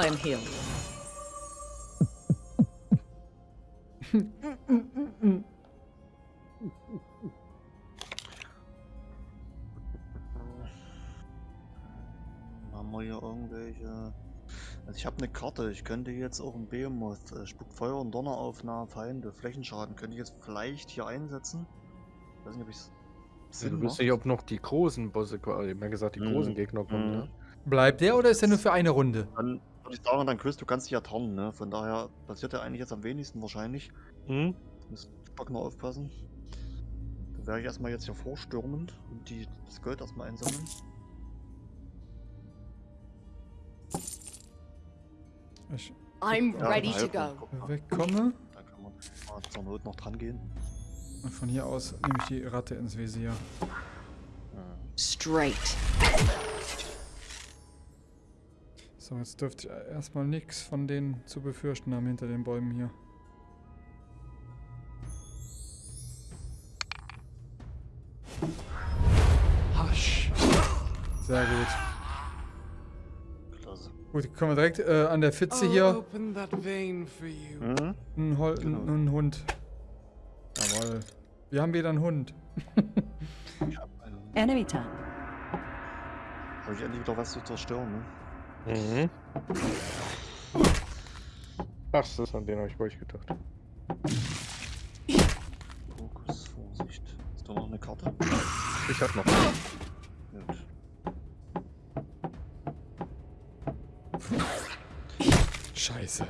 I'm healed. Haben wir hier irgendwelche. Also ich habe eine Karte, ich könnte jetzt auch ein Behemoth, äh, spuckt Feuer und Donner auf nahe Feinde, Flächenschaden, könnte ich jetzt vielleicht hier einsetzen. Ich weiß nicht, ob ich es Du macht. nicht, ob noch die großen Bosse, ich hab ja gesagt, die Mhm. großen Gegner kommen, Mhm. ne? Bleibt der oder ist der nur für eine Runde? Dann würde ich sagen, dann Chris, du kannst dich ja tarnen, ne? Von daher passiert ja eigentlich jetzt am wenigsten wahrscheinlich. Mhm. Muss Spock nur aufpassen. Dann werde ich erstmal jetzt hier vorstürmend und die, das Gold erstmal einsammeln. Ich I'm Ja, ready to halb, go. mal. wegkomme. Da kann man mal zur Not noch dran gehen. Und von hier aus nehme ich die Ratte ins Visier. Straight. So, jetzt dürfte ich erstmal nichts von denen zu befürchten haben hinter den Bäumen hier. Hush. Sehr gut. Klasse. Gut, kommen wir direkt äh, an der Fitze hier. Mhm. Ein, Hol Genau. ein, ein Hund. Jawohl. Wir haben wieder einen Hund. Ich habe einen. Enemy time. Habe ich endlich wieder was zu zerstören, ne? Mhm. Ach, das ist an den habe ich bei euch gedacht. Fokus, Vorsicht. Ist da noch eine Karte? Ich hab noch. Gut. Scheiße.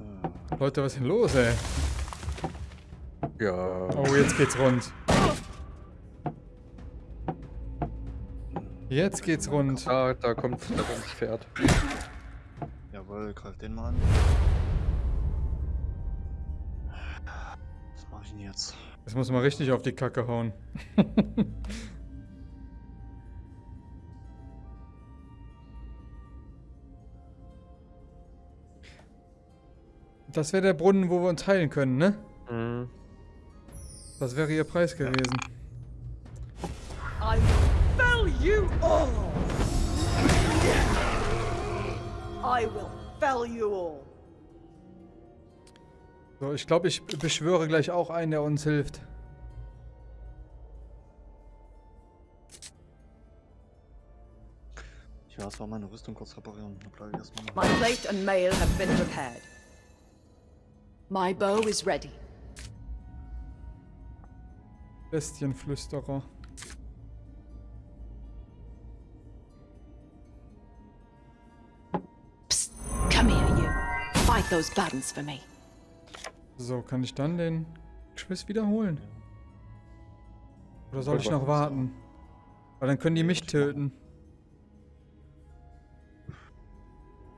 Äh, Leute, was ist denn los, ey? Ja. Oh, jetzt geht's rund. Jetzt geht's rund. Da, da kommt, da kommt das Pferd. Jawohl, greif den mal an. Was mache ich denn jetzt? Das muss man richtig auf die Kacke hauen. [LAUGHS] Das wäre der Brunnen, wo wir uns heilen können, ne? Mhm. Das wäre ihr Preis gewesen. You all. I will fell you all. So, ich glaube, ich beschwöre gleich auch einen, der uns hilft. Ich erstmal meine Rüstung kurz reparieren. Da bleibe ich erstmal noch. My plate and mail have been repaired. My bow is ready. Bestienflüsterer. Those buttons for me. So, kann ich dann den Quiz wiederholen? Oder soll ich noch warten? Weil dann können die mich töten.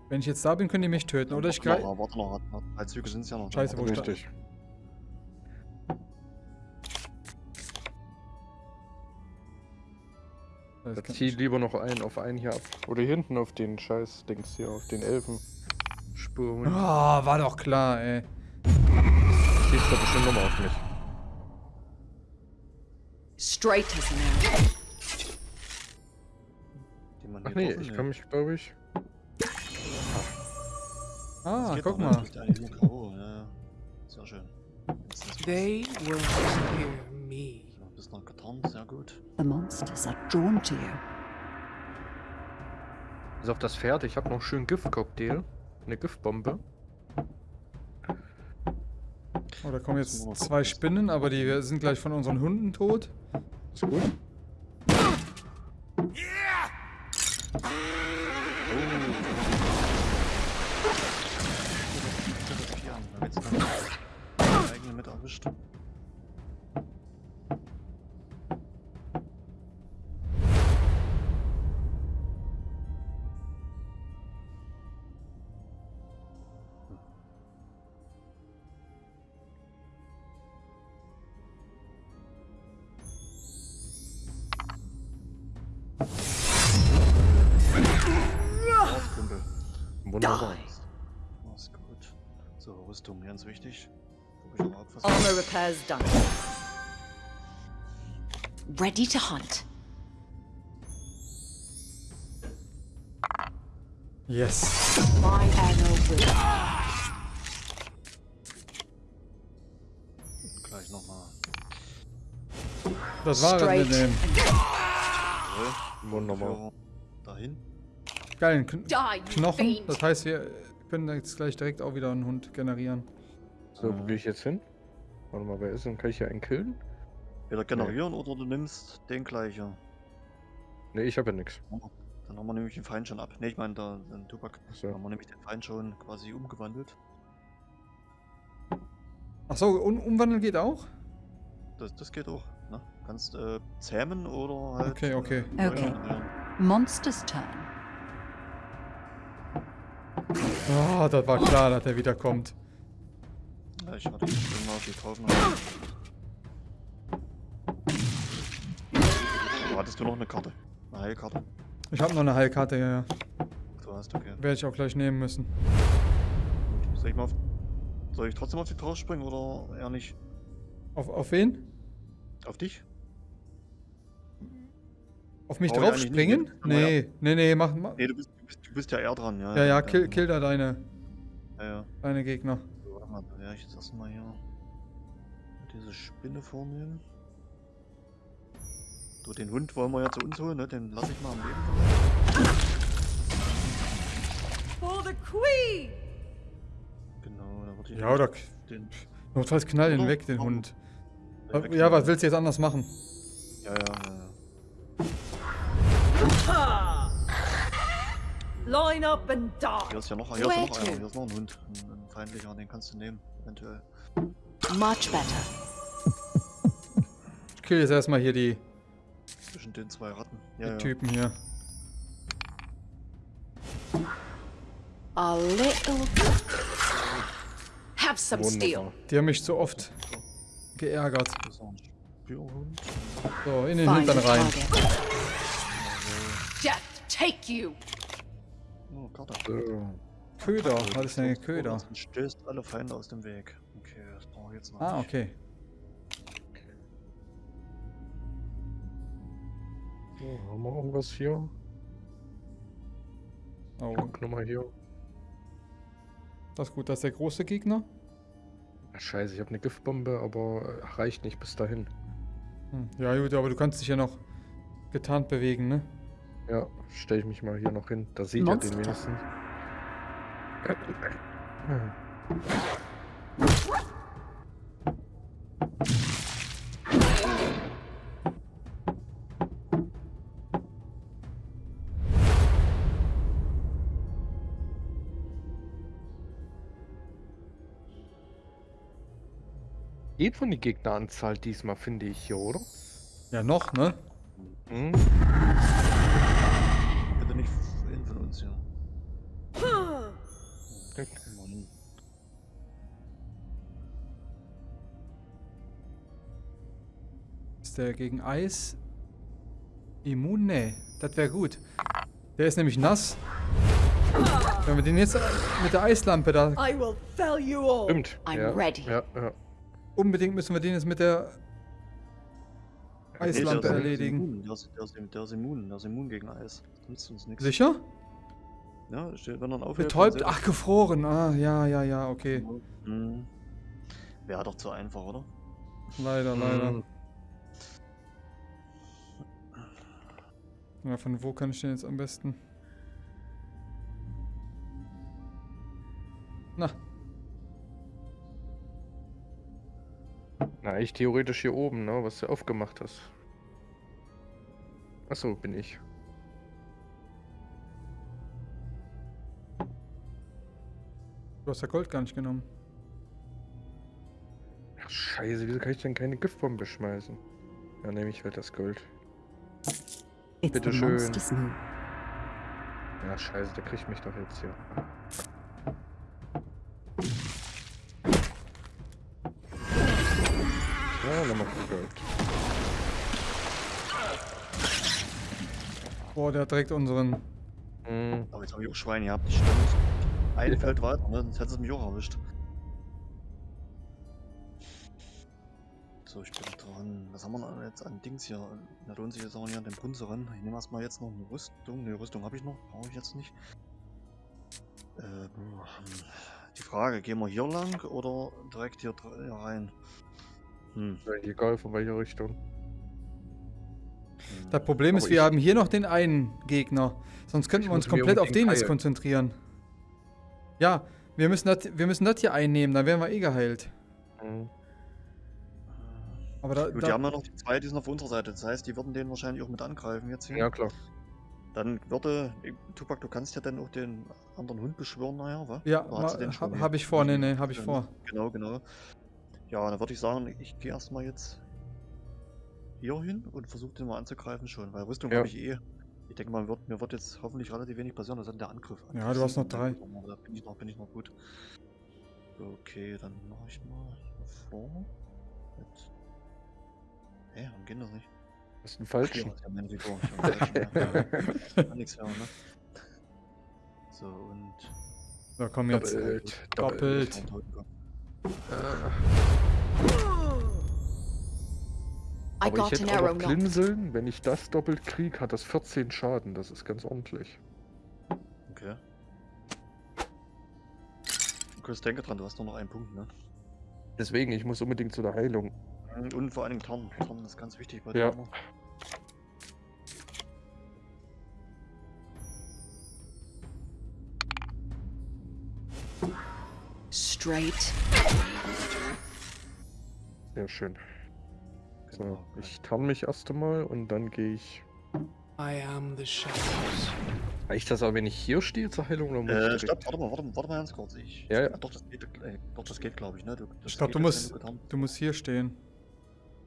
Wenn ich jetzt da bin, können die mich töten. Oder ich Warte greife. noch, warte noch, warte noch. Drei Züge sind es ja noch. Scheiße, wo Warte ich noch. da- Richtig. Jetzt zieh lieber noch einen auf einen hier ab. Oder hinten auf den scheiß Dings hier, auf den Elfen. Spuren. Ah, war doch klar, ey. Schießt doch bestimmt nochmal auf mich. Straight as an Ach nee, ich kann mich, glaube ich. Ah, guck mal. ja. Sehr schön. Ist They will hear me. ja, bist noch getarnt, sehr gut. The monsters are drawn to you. Bis auf das Pferd, ich habe noch schön Giftcocktail. Eine Giftbombe. Oh, da kommen jetzt zwei Spinnen, aber die sind gleich von unseren Hunden tot. Ist gut. Wird's dann die eigene mit erwischt. Wunderbar. Das ist gut. So, Rüstung, ganz wichtig. Armor repairs done. Ready to hunt. Yes. My arrow will. Gleich nochmal. Das war das mit dem Wunderbar. Dahin. Geilen Kn Die, you Knochen. Das heißt, wir können jetzt gleich direkt auch wieder einen Hund generieren. So, wo gehe ich jetzt hin? Warte mal, wer ist denn? Kann ich hier einen killen? Wieder generieren oder du nimmst den gleichen. Ne, ich habe ja nichts. Dann haben wir nämlich den Feind schon ab. Ne, ich meine da- den Tubak. So. Dann haben wir nämlich den Feind schon quasi umgewandelt. Achso, um, umwandeln geht auch? Das, das geht auch. Ne? Kannst äh, zähmen oder halt. Okay, okay. Äh, Okay. Monster's turn. Ah, das war klar, dass er wieder kommt. Ja, ich hatte schon mal getroffen. aber- So, hattest du noch eine Karte? Eine Heilkarte? Ich habe noch eine Heilkarte, ja, ja. Du hast, okay. Werde ich auch gleich nehmen müssen. Gut. Soll ich mal auf, Soll ich trotzdem auf dich drauf springen oder eher nicht? Auf, auf wen? Auf dich? Auf mich Brauch ich drauf eigentlich springen? nicht, aber ja. Nee, nee, nee, mach, mach. Nee, du bist, du bist, ja eher dran, ja. Ja, ja, kill, kill da deine, Ja, ja. deine Gegner. So, warte mal, da werde ich jetzt erstmal hier diese Spinne vornehmen. So, den Hund wollen wir ja zu uns holen, ne? Den lasse ich mal am Leben. For the queen! Genau, da würde ich Ja, oder den. notfalls knall Oder? weg, den? Hund. den weg- Ja, was willst du jetzt anders machen? Ja, ja, ja. ja. Line up and Hier die. ist ja noch, hier ist ja noch einer. Hier ist noch ein Hund. Ein, ein feindlicher, den kannst du nehmen, eventuell. Much better. Ich kill jetzt erstmal hier die, Zwischen den zwei Ratten. die Ja, ja. Typen hier. A little. Have some steel. Die haben mich so oft geärgert. So, in den Hintern rein. Death take you. Oh, Karte. So. Köder, was ist denn ein Köder? Und stößt alle Feinde aus dem Weg. Okay, das brauche ich jetzt noch. Ah, nicht. okay. So, haben wir irgendwas hier? Oh, Guck nochmal hier. das ist gut, das ist der große Gegner. Ach, scheiße, ich habe eine Giftbombe, aber äh, reicht nicht bis dahin. Hm. Ja gut, aber du kannst dich ja noch getarnt bewegen, ne? Ja, stelle ich mich mal hier noch hin. Da sieht er Monster. den wenigstens. Geht von die Gegneranzahl diesmal, finde ich hier, oder? Ja, noch, ne? Hm? Bitte nicht hin von uns, ja. Mann. Ist der gegen Eis immun? Nee, das wäre gut. Der ist nämlich nass. Wenn wir den jetzt mit der Eislampe da... I will fell you all. Stimmt. I'm ja, ready. Ja, ja. Unbedingt müssen wir den jetzt mit der Eislampe der ist erledigen. immun, Der ist, der, ist, der ist immun, der ist immun gegen Eis. Das nützt uns nichts. Sicher? Ja, steht, wenn er ihn aufhält. Betäubt? dann Ach, gefroren. Ah, ja, ja, ja, okay. Mhm. Wäre doch zu einfach, oder? Leider, leider. Hm. Ja, von wo kann ich den jetzt am besten? Na, Na, ich theoretisch hier oben, ne, was du aufgemacht hast. Achso, bin ich. Du hast ja Gold gar nicht genommen. Ach, scheiße, wieso kann ich denn keine Giftbombe schmeißen? Ja, nehme ich halt das Gold. It's Bitte schön. Ja, scheiße, der kriegt mich doch jetzt hier. Ja, nochmal Gold. Boah, der hat direkt unseren. Hm, Aber jetzt habe ich auch Schweine gehabt, das stimmt. Ein. Feld weiter, ne? sonst hätte es mich auch erwischt. So, ich bin dran. Was haben wir denn jetzt an Dings hier? Da lohnt sich jetzt auch nicht an den Brunnen zu rennen. Ich nehme erstmal jetzt noch eine Rüstung. Ne, Rüstung habe ich noch, brauche ich jetzt nicht. Äh, die Frage, gehen wir hier lang oder direkt hier, rein? Hm. ist egal von welcher Richtung. Das Problem ist, Aber wir ich- haben hier noch den einen Gegner. Sonst könnten wir uns komplett auf den unbedingt jetzt konzentrieren. Ja, wir müssen das, wir müssen das hier einnehmen, dann wären wir eh geheilt. Hm. Aber da, Gut, die da haben ja noch die zwei, die sind auf unserer Seite. Das heißt, die würden den wahrscheinlich auch mit angreifen jetzt hier. Ja, klar. Dann würde, eh, Tupac, du kannst ja dann auch den anderen Hund beschwören nachher, wa? ja, Oder hast du den habe hab ich vor, nee, nee, habe ich vor. Genau, genau. Ja, dann würde ich sagen, ich gehe erstmal jetzt hier hin und versuche den mal anzugreifen schon, weil Rüstung Ja. habe ich eh. Ich denke mal, wird, mir wird jetzt hoffentlich relativ wenig passieren, das ist dann der Angriff. Ja, du hast noch drei. Da bin ich noch, bin ich noch gut. Okay, dann mache ich mal hier vor. Mit... Hä, warum geht das nicht? Das ist ein ist ja meine Figur. Ich. Kann nix hören, ne? So, und... So, komm jetzt. Doppelt. Doppelt. Ein Totenkopf. I Aber ich hätte auch noch. Wenn ich das doppelt krieg, hat das 14 Schaden. Das ist ganz ordentlich. Okay. Chris, denke dran, du hast nur noch einen Punkt, ne? Deswegen, ich muss unbedingt zu der Heilung. Und, und vor allen Dingen Tarn. Tarn ist ganz wichtig bei Ja. dir. immer. Straight. Sehr schön. So, ich tarn mich erst einmal und dann gehe ich. I am the shadows. Reicht das aber, wenn ich hier stehe zur Heilung oder muss Äh, ich stopp, warte mal, warte, mal, warte mal ganz kurz. Ich, Ja, ja. Doch, das geht, äh, doch, das geht, glaube ich, ne? Du, das Ich glaube, geht du musst, du musst hier stehen.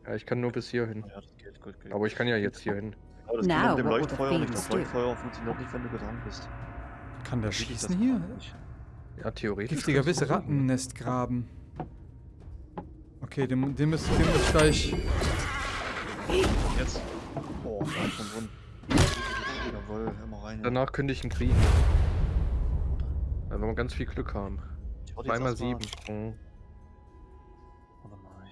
Ja, ich kann nur bis hierhin. bist. Ja, das geht, gut, gut. Aber ich kann ja jetzt hier hin. Aber das Now, geht mit dem Leuchtfeuer nicht. Das? Leuchtfeuer funktioniert nicht, wenn du getarnt bist. Kann der schießen hier? Ja, theoretisch. Giftiger versuchen. Rattennest graben. Okay, den, den muss ich gleich. Jetzt. Oh, da hat schon drin. Jawohl, immer rein. Danach könnte ich ihn kriegen. Wenn wir ganz viel Glück haben. Zweimal mal- sieben. Mhm. Warte mal.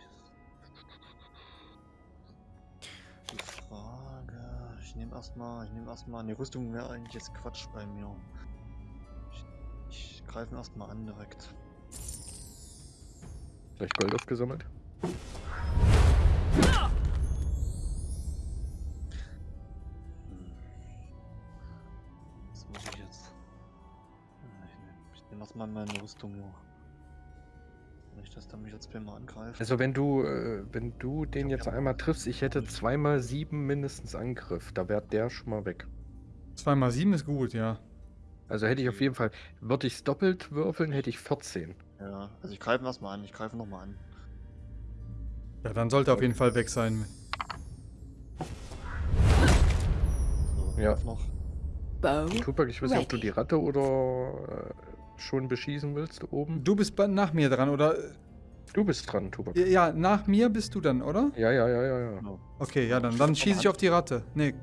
Die Frage. Ich nehme erstmal. Ich nehme erstmal. Die Rüstung wäre eigentlich jetzt Quatsch bei mir. Ich, ich greife ihn erstmal an direkt. Vielleicht Gold aufgesammelt. Hm. Was muss ich jetzt? Ich nehme nehm erstmal meine Rüstung noch. Nicht, dass der mich jetzt mal angreift. Also wenn du, äh, wenn du den jetzt ja. einmal triffst, ich hätte zweimal sieben mindestens Angriff. Da wäre der schon mal weg. 2 mal 7 ist gut, ja. Also hätte ich auf jeden Fall, würde ich es doppelt würfeln, hätte ich 14. Ja, also ich greife erstmal an. Ich greife nochmal an. Ja, dann sollte er auf jeden Fall weg sein. Ja. Noch. Bow Tupac, ich weiß nicht, ob du die Ratte oder äh, schon beschießen willst oben. Du bist nach mir dran, oder? Du bist dran, Tupac. Ja, nach mir bist du dann, oder? Ja, ja, ja, ja, ja. Genau. Okay, ja, dann, dann schieße ich auf die Ratte. Nee,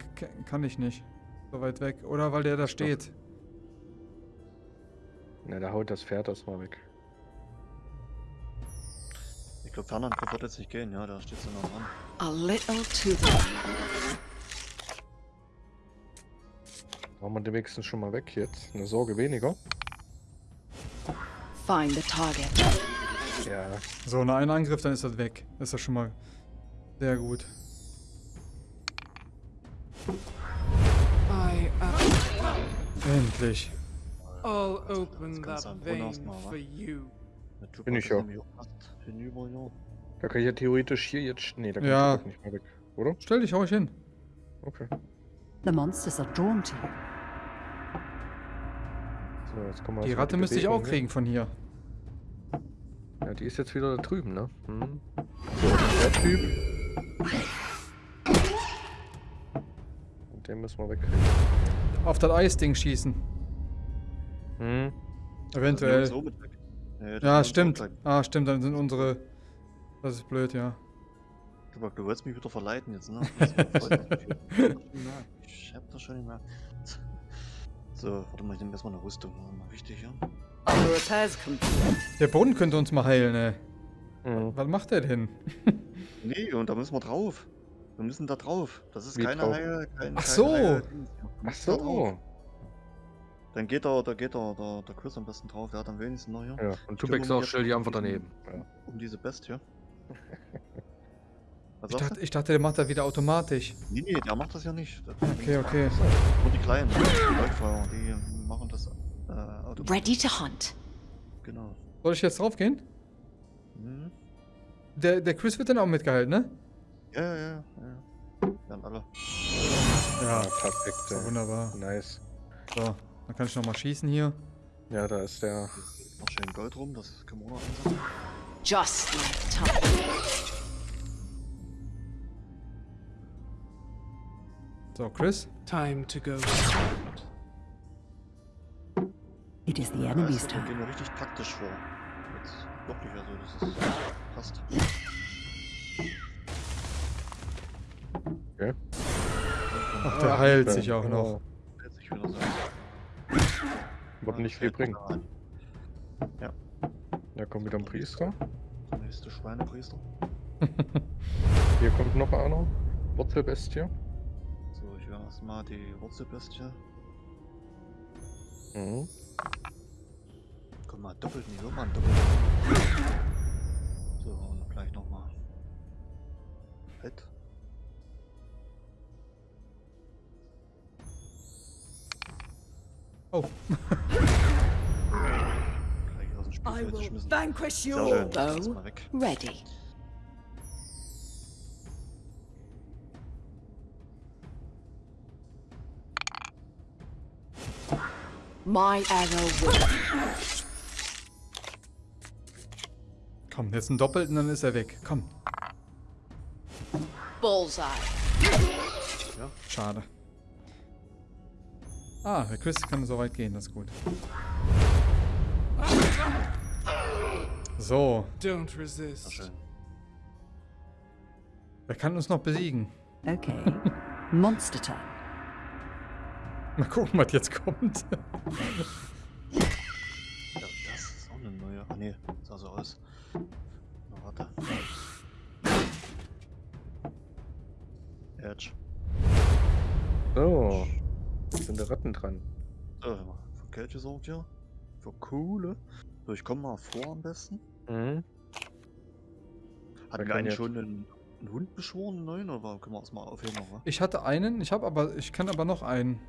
kann ich nicht. So weit weg. Oder weil der da steht. Na, da haut das Pferd erstmal weg. Ich glaube, Fernangriff wird jetzt nicht gehen, ja, da steht so noch dran. A little too late. Machen wir den wenigstens schon mal weg jetzt. Eine Sorge weniger. Find the target. Ja. So, nach einem Angriff, dann ist das weg. Das ist ja schon mal sehr gut. I am. Endlich. I'll open Jetzt kannst du that vein for you. Tupac Bin ich ja. hinüber, ja. Da kann ich ja theoretisch hier jetzt. Nee, da kann Ja. Tupac nicht mehr weg. Oder? Stell dich, hau ich hin. Okay. The monsters are drawn to you. So, jetzt kommen wir Die Ratte müsste ich auch kriegen von hier. Ja, die ist jetzt wieder da drüben, ne? Hm. So, der Typ. Und den müssen wir wegkriegen. Auf das Eisding schießen. Hm. Eventuell. So mit. Nee, das Ja, stimmt. Ah, stimmt, dann sind unsere. Das ist blöd, ja. Tupac, du wolltest mich wieder verleiten jetzt, ne? [LAUGHS] Ich hab das schon nicht mehr. So, warte mal, ich nehme erstmal eine Rüstung. Ist mal wichtig, ja? Der Brunnen könnte uns mal heilen, ey. Hm. Was macht der denn? [LAUGHS] Nee, und da müssen wir drauf. Wir müssen da drauf. Das ist Wie keine drauf? Heil, kein, Ach keine so. Heil Ach so. Dann geht da, da geht da, der, der Chris am besten drauf. Der hat am wenigsten noch hier. Ja, und Tupac sagt, jetzt stell die einfach daneben. Ja. Um diese Bestie. [LAUGHS] Was Ich dachte, ich dachte, der macht das wieder automatisch. Nee, nee, der macht das ja nicht. Der- Okay, okay. Nur die Kleinen, die Läufer, die machen das äh, automatisch. Ready to hunt. Genau. Soll ich jetzt draufgehen? Hm. Der, der Chris wird dann auch mitgehalten, ne? Ja, ja, ja. ja. Werden alle. Ja, perfekt. wunderbar. Nice. So, dann kann ich nochmal schießen hier. Ja, da ist der. Noch schön Gold rum, das können wir auch noch. Just like time. So, Chris. Time to go. It is the Ja, enemy's wir turn. gehen ja richtig taktisch vor. Jetzt wirklich, also das ist passt. Okay. Ach, der heilt sich auch noch. Oh, Hält sich wieder so. Wird nicht viel bringen. Da kommt wieder ein Priester. Der nächste Schweinepriester. [LAUGHS] Hier kommt noch einer. Wurzelbestie. So, ich werde erstmal die Wurzelbestie. Mhm. Komm mal, doppelt nicht, hör mal, doppelt. So, und gleich nochmal. Halt. Oh. Gleich aus dem I Spielfeld will geschmissen. vanquish Sehr your schön, das ist bow. mal weg. Ready. My arrow will. Komm, jetzt einen doppelten, dann ist er weg. Komm. Bullseye. Schade. Ah, der Chris kann so weit gehen, das ist gut. So, Don't resist. wer kann uns noch besiegen? Okay. Monster turn. Mal gucken, was jetzt kommt. Ja, das ist auch eine neue. Ah ne, sah so aus. Na, warte. Edge. So. Jetzt sind die Ratten dran. Mal. Für Kälte sorgt hier. Für Kohle. So, ich komm mal vor am besten. Mhm. Hatten wir eigentlich schon einen, einen Hund beschworen, einen neuen, oder können wir erstmal aufheben noch, wa? Ich hatte einen, ich habe aber, ich kann aber noch einen.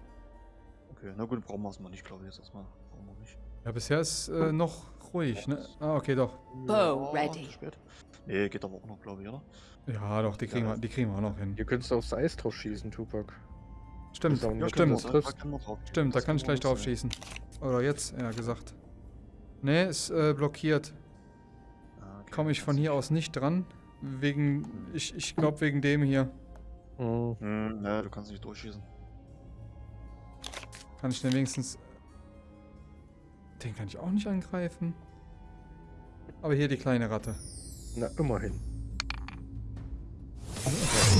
Okay, na gut, brauchen wir erstmal nicht, glaube ich, jetzt erstmal. Brauchen wir nicht. Ja, bisher ist äh, noch ruhig, ne? Ah, okay, doch. Bow ready. zu spät. Nee, geht aber auch noch, glaube ich, oder? Ja, doch, die kriegen, wir, die kriegen wir auch noch hin. Hier könntest du aufs Eis drauf schießen, Tupac. Stimmt, nicht stimmt, drauf. stimmt, da kann ich gleich drauf nutzen, schießen. Oder jetzt, ja, gesagt. Ne, ist äh, blockiert. ja. Ah, okay, Komme ich von hier aus nicht dran. Wegen, ich, ich glaube wegen dem hier. Mhm. Hm, ja, du kannst nicht durchschießen. Kann ich den wenigstens... Den kann ich auch nicht angreifen. Aber hier die kleine Ratte. Na, immerhin.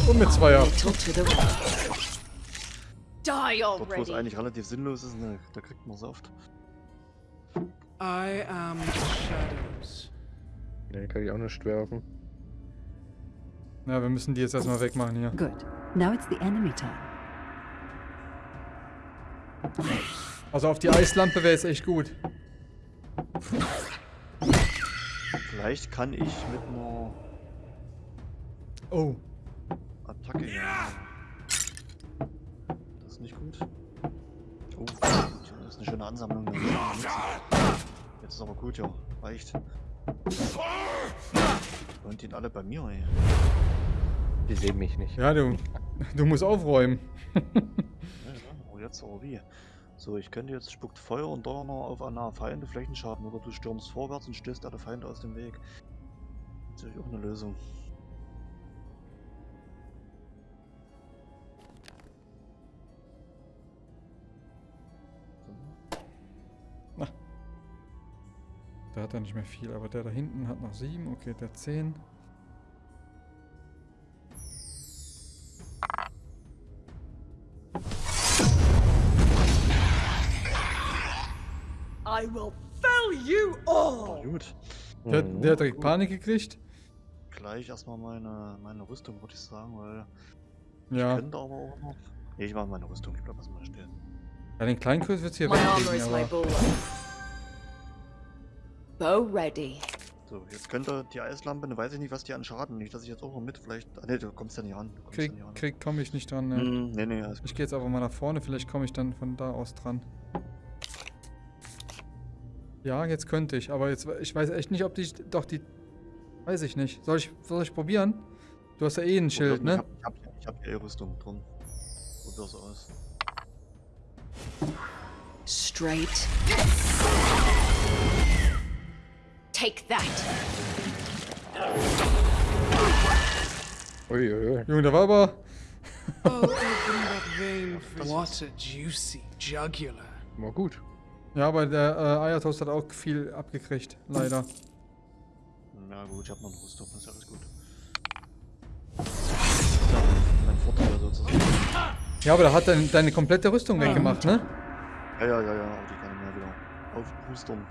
Und mit Zweier. Little Die Dort, wo es already. eigentlich relativ sinnlos ist, ne, da kriegt man es oft. I am the shadows. Ne, kann ich auch nicht werfen. Ja, wir müssen die jetzt erstmal wegmachen hier. Good. Now it's the enemy turn. Also auf die Eislampe wäre jetzt echt gut. Vielleicht kann ich mit einer Oh. Attacke ja. Das ist nicht gut. Oh, das ist eine schöne Ansammlung. Jetzt ist aber gut, ja. Reicht. Und die alle bei mir, ey. Die sehen mich nicht. Ja, du, du musst aufräumen. Ja. Oh, jetzt aber wie? So, ich könnte jetzt spuckt Feuer und Donner auf eine Feinde Flächenschaden oder du stürmst vorwärts und stößt alle Feinde aus dem Weg. Das ist natürlich auch eine Lösung. Der hat ja nicht mehr viel, aber der da hinten hat noch sieben. Okay, der zehn. I will fill you Oh, all. gut. Der, der hat direkt Panik gekriegt. Gleich erstmal meine, meine Rüstung, würde ich sagen, weil Ja. könnte aber auch noch. Nee, ich mache meine Rüstung, ich bleib erstmal stehen. Ja, den Kleinkurs wird hier My armor is wegkriegen, my aber... Bow ready. So, jetzt könnte die Eislampe, ne, weiß ich nicht, was die an Schaden. Nicht, dass ich jetzt auch noch mit, vielleicht. Ah, ne, du kommst ja nicht kommst Krieg, ja krieg komme ich nicht dran. Ne. Nee, nee, alles Ich gehe jetzt einfach mal nach vorne, vielleicht komme ich dann von da aus dran. Ja, jetzt könnte ich, aber jetzt ich weiß echt nicht, ob die doch die weiß ich nicht. Soll ich soll ich probieren? Du hast ja eh ein Schild, Ich ne? hab, ich hab, ich hab die Rüstung drum. Probier's aus. Straight. Take that. Uiuiui. Junge, da war aber [LAUGHS] What a juicy jugular. War gut. ja, aber der äh, Eiertoast hat auch viel abgekriegt, leider. Ja gut, ich hab noch eine Rüstung, ist ja alles gut. Ja, mein Vorteil sozusagen. Ja, aber da hat dein, deine komplette Rüstung weggemacht, ne? Ja, ja, ja, ja, die kann ich mir wieder aufboostern.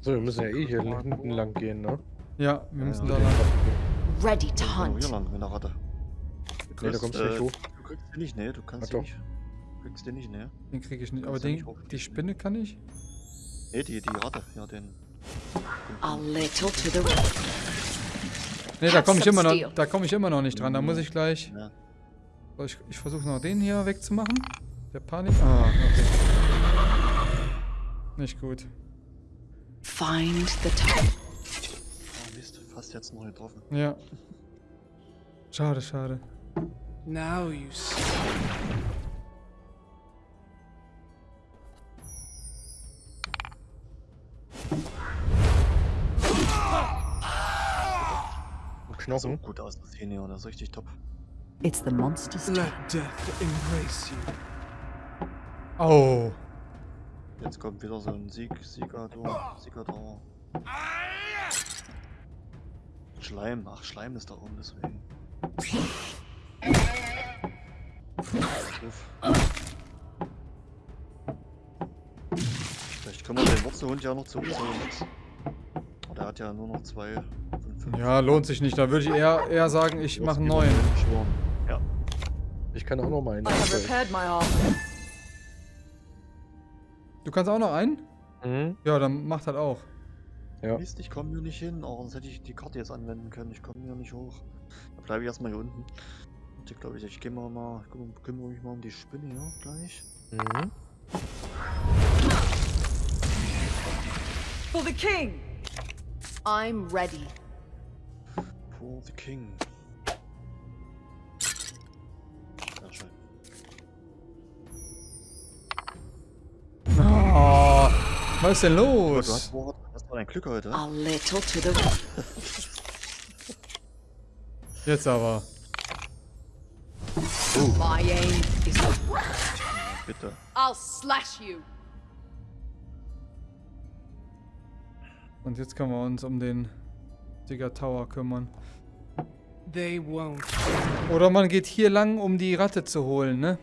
So, wir müssen ja eh hier hinten lang gehen, ne? Ja, wir müssen ja. da lang. Ready to Ja, hunt. hier lang mit der Ratte. Nee, da kommst du nicht hoch. Du kriegst den nicht, ne? Du kannst Ach den doch. nicht. Du kriegst den nicht, ne? Den kriege ich nicht. Aber den, nicht hoch- die Spinne kann ich. Ne, die, die Ratte, ja, den. A little to the right. Ne, da komme ich immer noch, da komme ich immer noch nicht dran. Da muss ich gleich. Ja. So, ich ich versuche noch den hier wegzumachen. Der Panik. Ah, okay. Nicht gut. Find the top. Oh, Mist, fast jetzt noch getroffen. Ja. Schade, schade. Now you see. Und So Knochen. gut aus, das hier, ne? Das ist richtig top. It's the monster's. Let death embrace you. Oh. Jetzt kommt wieder so ein Sieg, Siegador, Siegador. Schleim, ach Schleim ist da oben, deswegen. Vielleicht können wir den Wurzelhund ja noch zu uns. Aber der hat ja nur noch zwei von fünf. Ja, lohnt sich nicht. Da würde ich eher, eher sagen, ich mache einen neuen. Ja, Ich kann auch noch mal einen. Du kannst auch noch einen? Mhm. Ja, dann macht halt auch. Ja. Mist, ich komme hier nicht hin. Oh, sonst hätte ich die Karte jetzt anwenden können. Ich komme hier nicht hoch. Da bleibe ich erstmal hier unten. Und ich glaube, ich, ich gehe mal, mal kümmere, kümmere mich mal um die Spinne hier gleich. Mhm. For the king. I'm ready. For the King. Was ist denn Aber du los? hast, wohl- hast mal dein Glück heute. A little to the right. [LAUGHS] Jetzt aber. My aim is [LAUGHS] Bitte. I'll slash you. Und jetzt können wir uns um den Digger Tower kümmern. They won't. Oder man geht hier lang, um die Ratte zu holen, ne?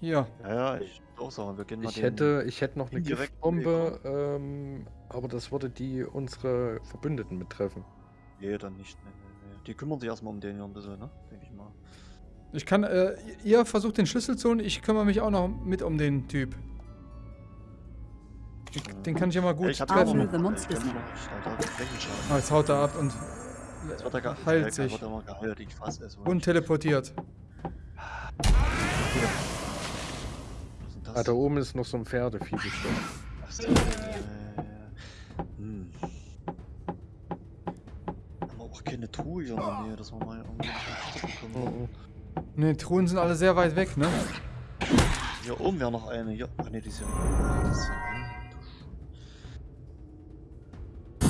Hier. Ja, ja, ich auch sagen, wir gehen mal Ich den- hätte, ich hätte noch eine Giftbombe, ähm, aber das würde die unsere Verbündeten betreffen. Nee, dann nicht. Nee, nee, nee. Die kümmern sich erstmal um den hier ein bisschen, ne? Denke ich mal. Ich kann, äh, ihr versucht den Schlüssel zu holen, ich kümmere mich auch noch mit um den Typ. Den, den kann ich ja mal gut Ja, ich treffen. Ich noch- Alter, Flächenschaden. Ah, jetzt haut er ab und Jetzt wird er heilt sich wird er geheilt, ich fass es. und teleportiert. Das? Ah, da oben ist noch so ein Pferdevieh bestimmt. Denn? Äh, hm. Haben wir auch keine Truhe hier in der Nähe, dass wir mal irgendwie Schlüssel bekommen. Ne, Truhen sind alle sehr weit weg, ne? Hier oben wäre noch eine. Hier. Ach ne, die ist ja. Die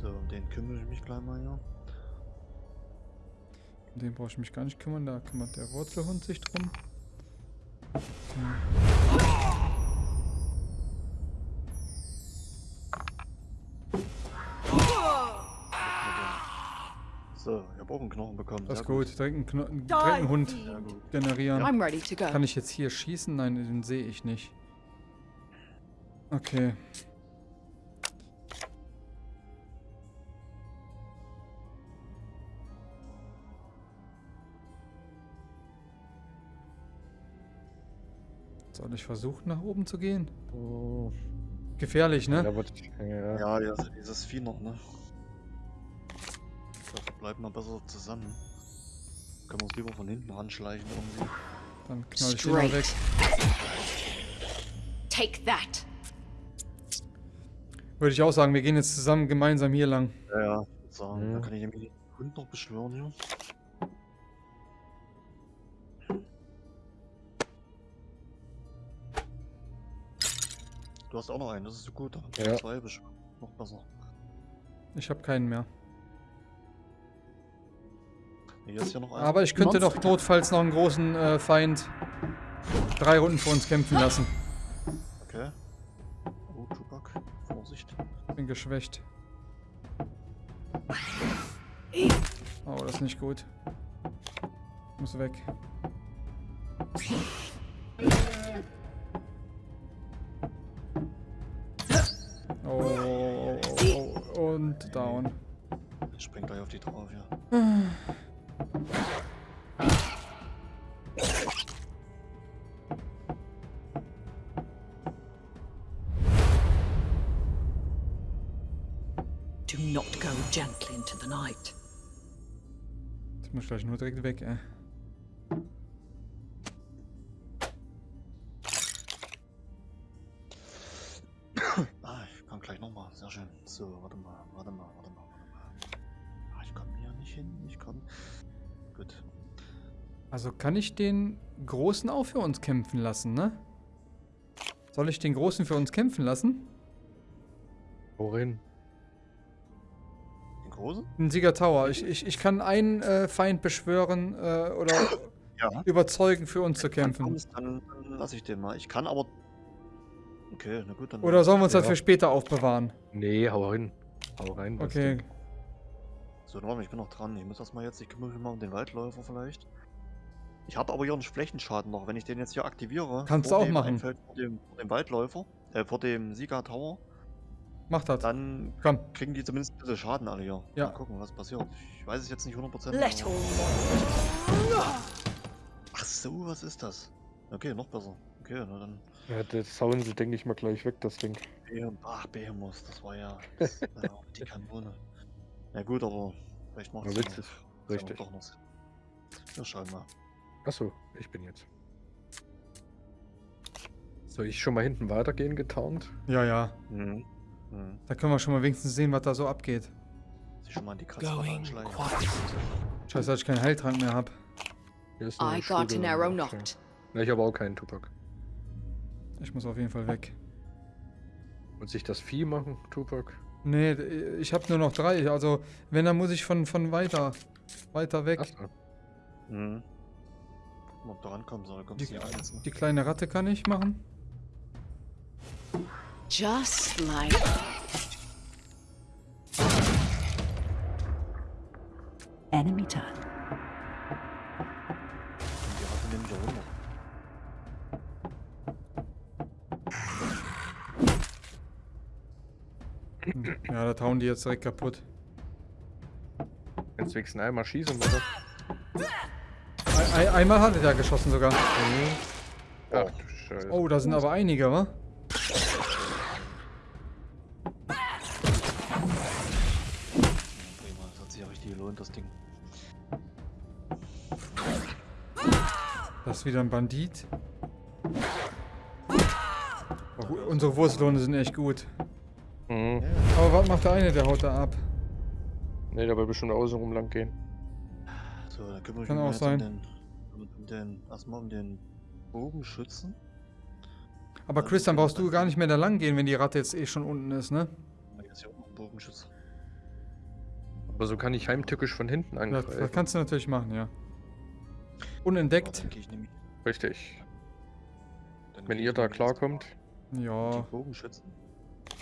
so, um den kümmere ich mich gleich mal hier. Um den brauche ich mich gar nicht kümmern, da kümmert der Wurzelhund sich drum. So, ich habe auch einen Knochen bekommen. Das ist sehr gut, direkt einen, Kno direkt einen Hund gut. generieren. I'm ready to go. Kann ich jetzt hier schießen? Nein, den sehe ich nicht. Okay. Soll ich versuchen, nach oben zu gehen? Oh, Gefährlich, ne? ja, aber, ja. Ja, ja, dieses Vieh noch, ne? Da bleiben wir besser zusammen. Können wir uns lieber von hinten ranschleichen irgendwie. Dann knall ich den mal weg. Straight. Take that. Würde ich auch sagen, wir gehen jetzt zusammen gemeinsam hier lang. Ja, ja. Sagen, Mhm. Dann kann ich den Hund noch beschwören hier. Du hast auch noch einen, das ist so gut. Dann Ja. zwei beschwören. Noch besser. Ich habe keinen mehr. Hier ist hier noch einer. Aber ich könnte doch notfalls noch einen großen äh, Feind drei Runden vor uns kämpfen lassen. Okay. Oh, Tupac. Vorsicht. Bin geschwächt. Oh, das ist nicht gut. Muss weg. Oh, oh, oh, oh, und down. Ich spring gleich auf die drauf, ja. Do not go gently into the night. Jetzt muss ich gleich nur direkt weg, ey. Also kann ich den Großen auch für uns kämpfen lassen, ne? Soll ich den Großen für uns kämpfen lassen? Worin? Den großen? Den Sieger Tower. Ich, ich, ich kann einen äh, Feind beschwören äh, oder Ja. überzeugen, für uns zu kämpfen. kommst, dann, dann lasse ich den mal. Ich kann aber. Okay, na gut, dann. Oder sollen wir uns das Ja. für später aufbewahren? Nee, hau rein. Hau rein. das Okay. So, warte mal, ich bin noch dran. Ich muss erstmal jetzt. Ich kümmere mich mal um den Waldläufer vielleicht. Ich habe aber hier einen Flächenschaden noch. Wenn ich den jetzt hier aktiviere. Kannst vor du auch dem machen. Einfeld, vor, dem, vor dem Waldläufer. Äh, vor dem Sieger Tower. Mach das. Dann Komm. kriegen die zumindest ein bisschen Schaden alle hier. Ja. Mal gucken, was passiert. Ich weiß es jetzt nicht 100%. Let Ach so, was ist das? Okay, noch besser. Okay, na dann. Ja, das hauen sie, denke ich mal, gleich weg, das Ding. Ach, Behemoth, das war ja, das, ja die Kanone. Na gut, aber vielleicht macht Ja, es witzig. ja Richtig. doch noch. Sinn. Wir schauen mal. Achso, ich bin jetzt. Soll ich schon mal hinten weitergehen, getarnt? Ja, ja. Mhm. Mhm. Da können wir schon mal wenigstens sehen, was da so abgeht. Sich schon mal an die Kratzwarte Going anschleichen. Scheiße, dass ich keinen Heiltrank mehr hab. Hier ist I got an arrow knot. Ja, ich habe auch keinen Tupac. Ich muss auf jeden Fall weg. Und sich das Vieh machen, Tupac? Nee, ich habe nur noch drei. Also, wenn, dann muss ich von, von weiter, weiter weg. Achso. Mhm. Gucken, ob du rankommen soll. Kommst Die, ne? die kleine Ratte kann ich machen. Just like Enemy turn. Und die Ratte nimmt ja runter. Ja, da hauen die jetzt direkt kaputt. Jetzt wenigstens einmal schießen, oder? Ei- ei- einmal hatte der geschossen sogar. Ach du Scheiße. Oh, da sind aber einige, wa? Das hat sich ja richtig gelohnt, das Ding. Das ist wieder ein Bandit. Oh, unsere Wurstlohne sind echt gut. Mhm. Aber was macht der eine? Der haut da ab. Ne, der will bestimmt außen rum lang gehen. So, Kann auch sein. Um den, um den, erstmal um den Bogenschützen. Aber Chris, dann brauchst du gar nicht mehr da lang gehen, wenn die Ratte jetzt eh schon unten ist, ne? Auch noch ein Bogenschütze. Aber so kann ich heimtückisch von hinten Das, angreifen. das kannst du natürlich machen, ja. Unentdeckt. Richtig. dann Wenn ihr da jetzt klarkommt. Ja.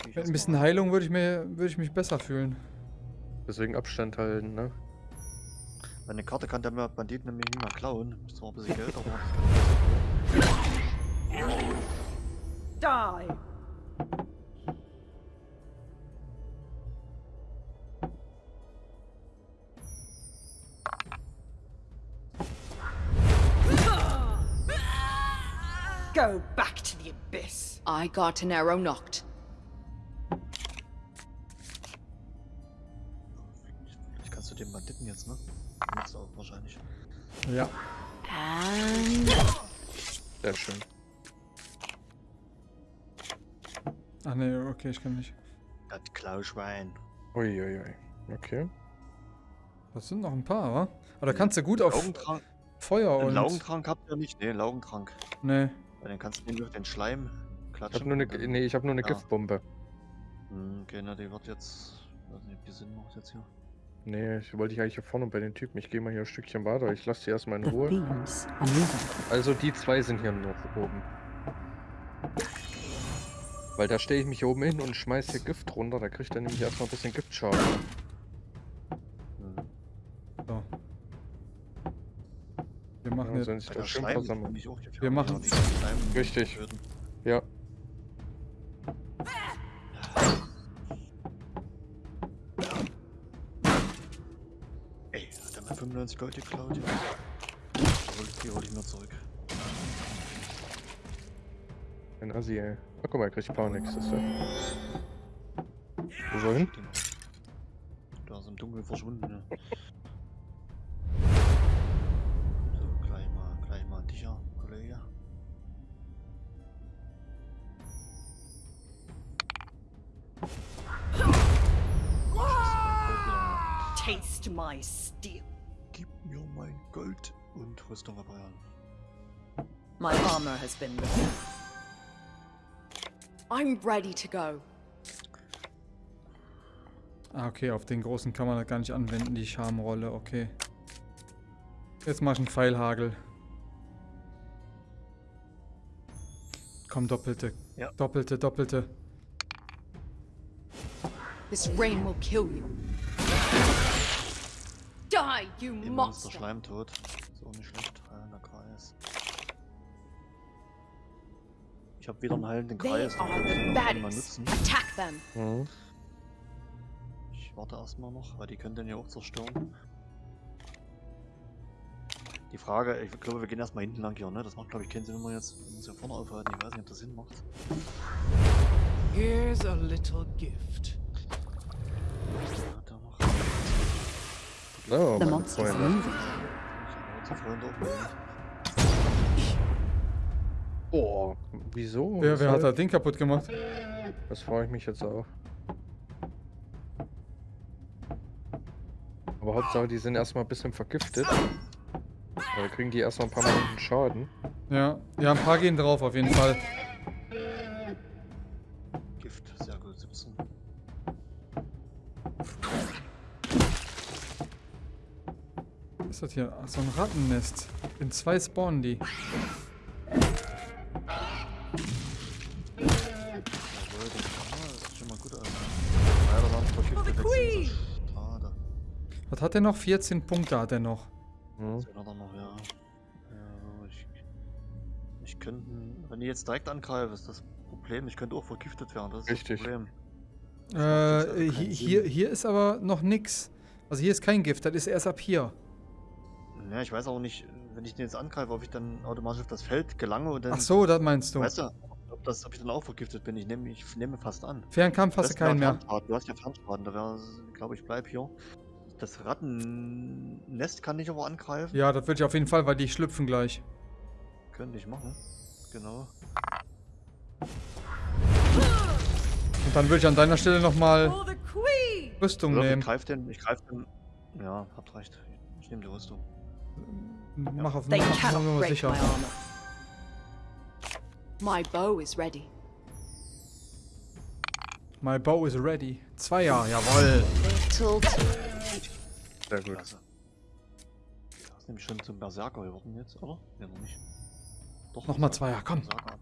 Mit ein bisschen. Heilung würde ich, mir, würde ich mich besser fühlen. Deswegen Abstand halten, ne? Meine Karte kann der Bandit nämlich nicht mehr klauen. Ist zwar ein bisschen Geld, aber. die. Go back to the abyss. I got an arrow knocked. Jetzt, auch wahrscheinlich. Ja. And Sehr schön. Ach ne, okay, ich kann nicht. Das Klauschwein. Uiuiui. Okay. Das sind noch ein paar, wa? Aber da kannst du gut auf Laugentrank. Feuer Einen und... Laugentrank habt ihr nicht? Ne, Laugentrank. Ne. Weil dann kannst du auf den Schleim Ich klatschen. hab nur eine, nee, ich hab nur eine Ja. Giftbombe. Hm, Okay, na, die wird jetzt. Ich weiß nicht, ob die Sinn macht jetzt hier. Nee, ich wollte ich eigentlich hier vorne bei den Typen. Ich gehe mal hier ein Stückchen weiter. Ich lasse die erstmal in The Ruhe. Also die zwei sind hier noch oben. Weil da stelle ich mich hier oben hin und schmeiß hier Gift runter. Da kriegt er nämlich erstmal ein bisschen Giftschaden. So. Wir machen Ja, jetzt... sollen sich Bei da er 95 Gold geklaut? Die hol, ich mir zurück. Ein Assi, ey. Ach, guck mal, er kriegt. Das ist der. Wo soll hin? Da ist im Dunkeln verschwunden. Ne? So, gleich mal, gleich mal dich, Kollege. taste my Gold und Rüstung reparieren. My armor has been repaired. I'm ready to go. Ah, okay, auf den großen kann man das gar nicht anwenden, die Charmrolle, okay. Jetzt mach ich einen Pfeilhagel. Komm, doppelte. Ja. Doppelte, doppelte. This rain will kill you. Die, you Immer monster! Schleim tot. Ist auch nicht schlecht. Heilender Kreis. Ich habe wieder einen heilenden They Kreis. Den dann irgendwann mal nutzen. Attack them. Mhm. Ich warte erstmal noch, weil die können den ja auch zerstören. Die Frage, ich glaube, wir gehen erstmal hinten lang hier, ne? Das macht, glaube ich, keinen Sinn, wenn wir jetzt uns hier vorne aufhalten. Ich weiß nicht, ob das Sinn macht. Here's a little gift. Ja, da noch. So, The moving. Auch mit. Oh, wieso? Wer, wer hat das Ding kaputt gemacht? Das frage ich mich jetzt auch. Aber Hauptsache, die sind erstmal ein bisschen vergiftet. Da kriegen die erstmal ein paar Minuten Schaden. Ja, ja, ein paar gehen drauf auf jeden Fall. Ist das hier? Ach, so ein Rattennest. In zwei spawnen die. Das, das. Was hat er noch? 14 Punkte hat er noch. Hm. So, hat er noch, ja. ja ich, ich könnte, wenn ich jetzt direkt angreife, ist das Problem. Ich könnte auch vergiftet werden. Das ist Richtig. das Problem. Äh, hi- keinen hier, hier ist aber noch nix. Also hier ist kein Gift, das ist erst ab hier. Ja, ich weiß auch nicht, wenn ich den jetzt angreife, ob ich dann automatisch auf das Feld gelange und dann. Ach so, das meinst du. Weißt du, ob, das, ob ich dann auch vergiftet bin? Ich nehme ich nehme fast an. Fernkampf hast du keinen mehr. Du hast ja Fernschaden, da wäre, glaube ich, bleib hier. Das Rattennest kann ich aber angreifen. Ja, das wird ja auf jeden Fall, weil die schlüpfen gleich. Könnte ich machen. Genau. Und dann würde ich an deiner Stelle nochmal! Rüstung Oder ich nehmen. greife den, ich greife den. Ja, habt recht. Ich nehme die Rüstung. Mach auf They mach, nur break sicher. my armor. My bow is ready. My bow is ready. Zweier, jawoll. Little Sehr gut. Klasse. Das ist nämlich schon zum Berserker geworden jetzt, oder? Ja, noch nicht. Doch. Nochmal Berserker. Zweier, komm. Berserker.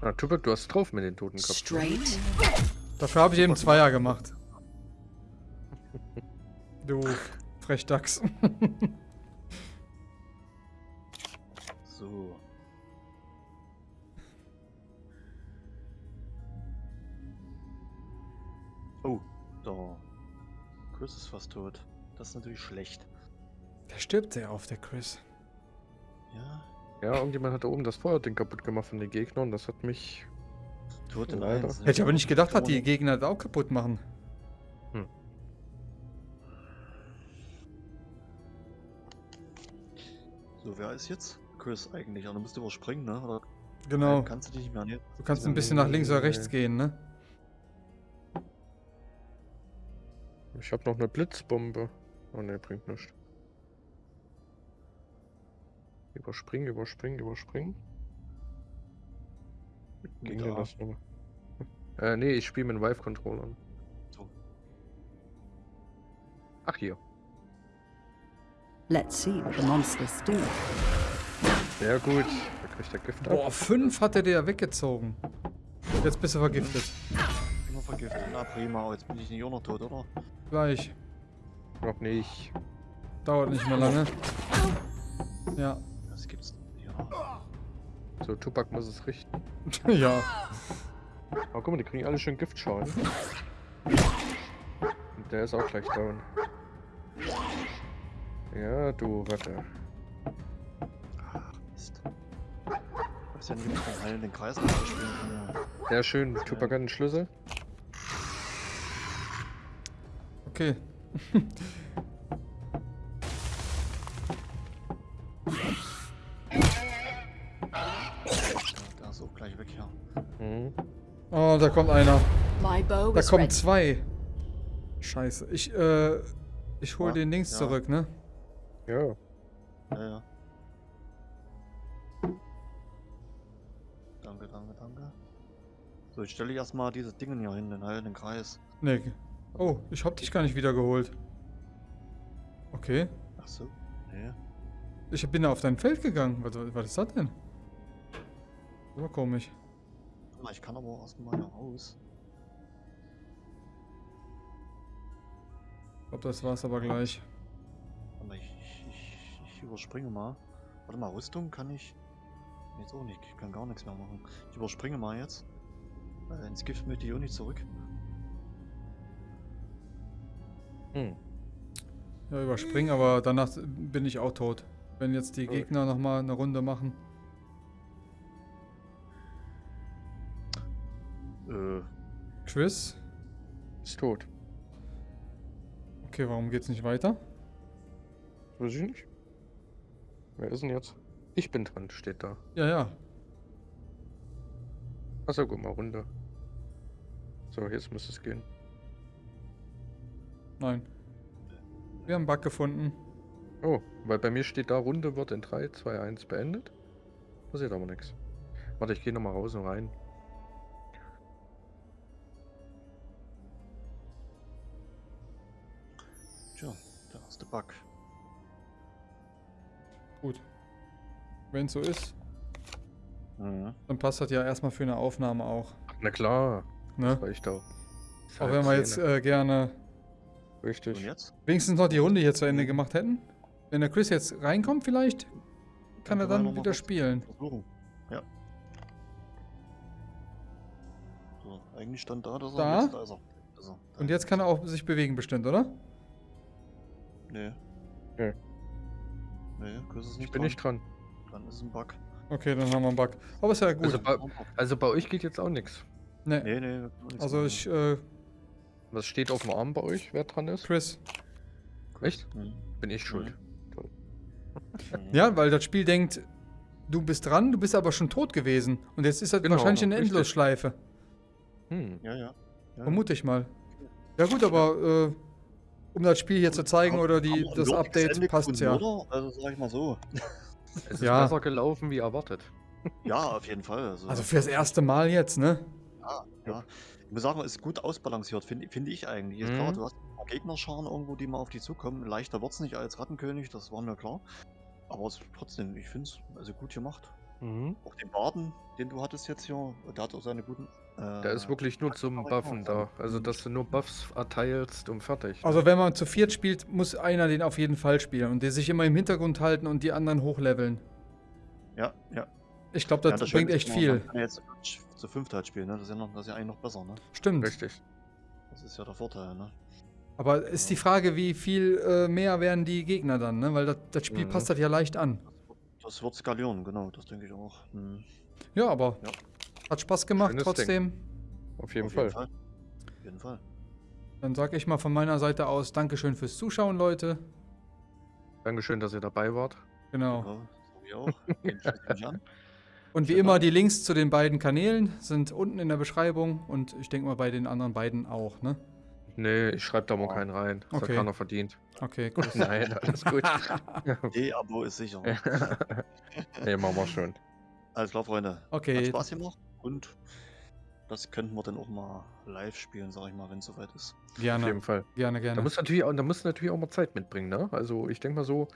Ah, Tupac, du hast drauf mit den Totenkopf. straight. Dafür habe ich eben Zweier gemacht. Du Frechdachs. So. Oh, da. Chris ist fast tot. Das ist natürlich schlecht. Der stirbt sehr auf, der Chris. Ja, Ja, irgendjemand hat da oben das Feuerding kaputt gemacht von den Gegnern. Das hat mich. tot in eins. Hätte ich aber nicht gedacht, dass die Gegner das auch kaputt machen. So, wer ist jetzt? Chris eigentlich. Aber du musst überspringen, ne? Oder Genau. kannst du dich nicht mehr nehmen? Du kannst ein bisschen nach links oder rechts gehen, ne? Ich habe noch eine Blitzbombe. Oh ne, bringt nichts. Überspringen, überspringen, überspringen. Ging denn Da. das nochmal? Äh, nee, ich spiele mit Vive-Controllern. So. Ach, hier. Let's see what the monsters do. Sehr gut. Da kriegt der Gift ab. Boah, fünf hat er dir ja weggezogen. Jetzt bist du vergiftet. Immer vergiftet. Na prima, aber jetzt bin ich nicht auch noch tot, oder? Gleich. Noch nicht. Dauert nicht mehr lange. Ja. Das gibt's. Ja. So, Tupac muss es richten. [LAUGHS] ja. Aber guck mal, die kriegen alle schön Giftschaden. Und der ist auch gleich down. Ja, du Ratte. Ach, Mist. Ich weiß ja nicht, ob ich den Kreis spielen kann. Ja. Sehr schön. Tupac hat einen Schlüssel. Okay. Der ist auch gleich weg hier. Mhm. Oh, da kommt einer. Da kommen zwei. Scheiße. Ich, äh, ich hol Ja, den links ja. zurück, ne? Ja. Ja, ja. Danke, danke, danke. So, ich stelle erstmal dieses Ding hier hin, den heilenden Kreis. Ne. Oh, ich hab dich gar nicht wieder geholt. Okay. Ach so. Nee. Ich bin da auf dein Feld gegangen. Was, was ist das denn? War komisch. Ich kann aber erstmal hier raus. Ich glaube, das war's aber gleich. Ich, ich überspringe mal. Warte mal, Rüstung kann ich. Jetzt auch nicht. Ich kann gar nichts mehr machen. Ich überspringe mal jetzt. Weil ins Gift möchte ich auch nicht zurück. Hm. Ja, überspringen, aber danach bin ich auch tot. Wenn jetzt die. Gegner nochmal eine Runde machen. Äh, Chris? Ist tot. Okay, warum geht's nicht weiter? Weiß ich nicht. Wer ist denn jetzt? Ich bin dran, steht da. Ja, ja. Achso, guck mal, runter. So, jetzt muss es gehen. Nein. Wir haben einen Bug gefunden. Oh, weil bei mir steht da, Runde wird in 3, 2, 1 beendet. Passiert aber nichts. Warte, ich gehe nochmal raus und rein. Tja, der erste Bug. Gut. Wenn es so ist, Mhm. dann passt das ja erstmal für eine Aufnahme auch. Na klar, Ne? das reicht auch. Ist Auch wenn wir jetzt äh, gerne Und Richtig. jetzt? wenigstens noch die Runde hier zu Ende gemacht hätten. Wenn der Chris jetzt reinkommt, vielleicht kann er können wir dann wieder spielen. Versuchen. Ja. So, eigentlich stand da, dass er. Da? Jetzt, da ist er. Da ist er. Da Und jetzt kann er auch sich bewegen bestimmt, oder? Nee. Nee. Nee, Chris ist nicht Ich bin dran. nicht dran. Dann ist ein Bug. Okay, dann haben wir einen Bug. Aber ist ja gut. Also bei, also bei euch geht jetzt auch nichts. nee. Nee, nee, Also ich, äh, Was steht auf dem Arm bei euch, wer dran ist? Chris. Echt? Mhm. Bin ich schuld. Toll. Mhm. Ja, weil das Spiel denkt, du bist dran, du bist aber schon tot gewesen. Und jetzt ist das Genau, wahrscheinlich eine. Endlosschleife. Hm. Ja, ja. ja. Vermute ich mal. Ja gut, aber äh, um das Spiel hier zu zeigen oder die, das Update passt ja. Oder? Also sag ich mal so. Es ist Ja. besser gelaufen wie erwartet. Ja, auf jeden Fall. Also, Also fürs erste Mal jetzt, ne? Ja, ja. Ich muss sagen, es ist gut ausbalanciert, finde find ich eigentlich. Ist Mhm. klar, du hast ein paar Gegnerscharen irgendwo, die mal auf dich zukommen. Leichter wird's nicht als Rattenkönig, das war mir klar. Aber es trotzdem, ich finde es also gut gemacht. Mhm. Auch den Baden, den du hattest jetzt hier, der hat auch seine guten. Äh, Der ist wirklich nur zum Buffen da. Also, dass du nur Buffs erteilst und fertig. Also wenn man zu viert spielt, muss einer den auf jeden Fall spielen und der sich immer im Hintergrund halten und die anderen hochleveln. Ja, ja. Ich glaube, ja, das bringt echt viel. Man kann jetzt zu fünft halt spielen, ne? Das ist ja, noch, das ist ja eigentlich noch besser, ne? Stimmt. Richtig. Das ist ja der Vorteil, ne? Aber ist die Frage, wie viel äh, mehr werden die Gegner dann, ne? Weil das, das Spiel Mhm. passt das ja leicht an. Das wird skalieren, genau, das denke ich auch. Hm. Ja, aber Ja. hat Spaß gemacht Schönes trotzdem. Auf jeden Auf Fall. jeden Fall. Auf jeden Fall. Dann sage ich mal von meiner Seite aus Dankeschön fürs Zuschauen, Leute. Dankeschön, dass ihr dabei wart. Genau. Ja, so. [LAUGHS] Und wie Genau. immer, die Links zu den beiden Kanälen sind unten in der Beschreibung und ich denke mal bei den anderen beiden auch, ne? Nee, ich schreibe da mal keinen rein. Das Okay. hat keiner verdient. Okay, [LAUGHS] gut. Nein, alles gut. [LAUGHS] D-Abo ist sicher. [LAUGHS] nee, machen wir schon. Alles klar, Freunde. Hat Okay, Spaß gemacht und das könnten wir dann auch mal live spielen, sag ich mal, wenn es soweit ist. Auf gerne, jeden Fall. gerne, Da gerne. muss natürlich auch, da muss natürlich auch mal Zeit mitbringen, ne? Also ich denke mal so,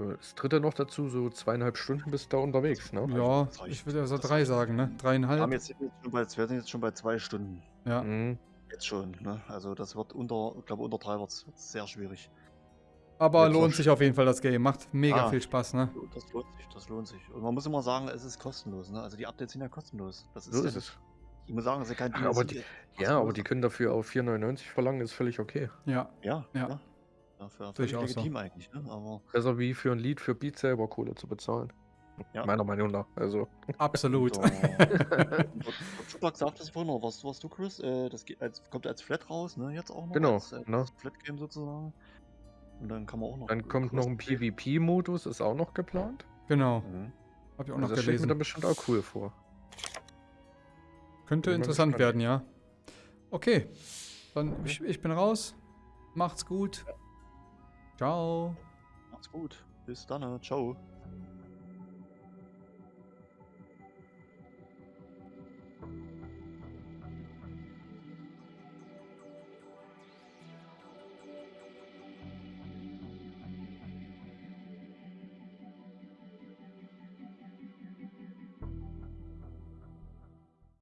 äh, das dritte noch dazu, so zweieinhalb Stunden bist du da unterwegs, ne? Ja, reicht. ich würde also drei sagen, ne? Wir, haben Dreieinhalb. jetzt, sind jetzt wir sind jetzt schon bei zwei Stunden. Ja. Mhm. Jetzt schon. Ne? Also das wird unter, ich glaube unter drei wird es sehr schwierig. Aber Jetzt lohnt sich auf jeden Fall das Game. Macht mega Ah. viel Spaß, ne? Das lohnt sich, das lohnt sich. Und man muss immer sagen, es ist kostenlos. Ne? Also die Updates sind ja kostenlos. Das ist So ja ist es. Ich muss sagen, es ist ja kein Ach, aber die- Ja, aber die können dafür auch 4,99 verlangen, ist völlig okay. Ja. Ja, Ja. ja. ja für, ich völlig auch so. legitim eigentlich. Ne? Aber Besser wie für ein Lied für Beat selber Kohle zu bezahlen. Ja. Meiner Meinung nach. Also. Absolut. [LAUGHS] Der Chupak sagt das vorhin noch, was, was du, Chris? Äh, das geht als, kommt als Flat raus, ne? Jetzt auch noch. Genau, Als, äh, ne? als Flat-Game sozusagen. Und dann kann man auch noch. Dann kommt noch ein PvP-Modus, ist auch noch geplant. genau. Mhm. Hab ich auch Also noch das steht mir gelesen. dann bestimmt auch cool vor. Könnte interessant werden, ja. Okay. Dann ich, ich bin raus. Macht's gut. Ciao. Macht's gut. Bis dann. ne? Ciao.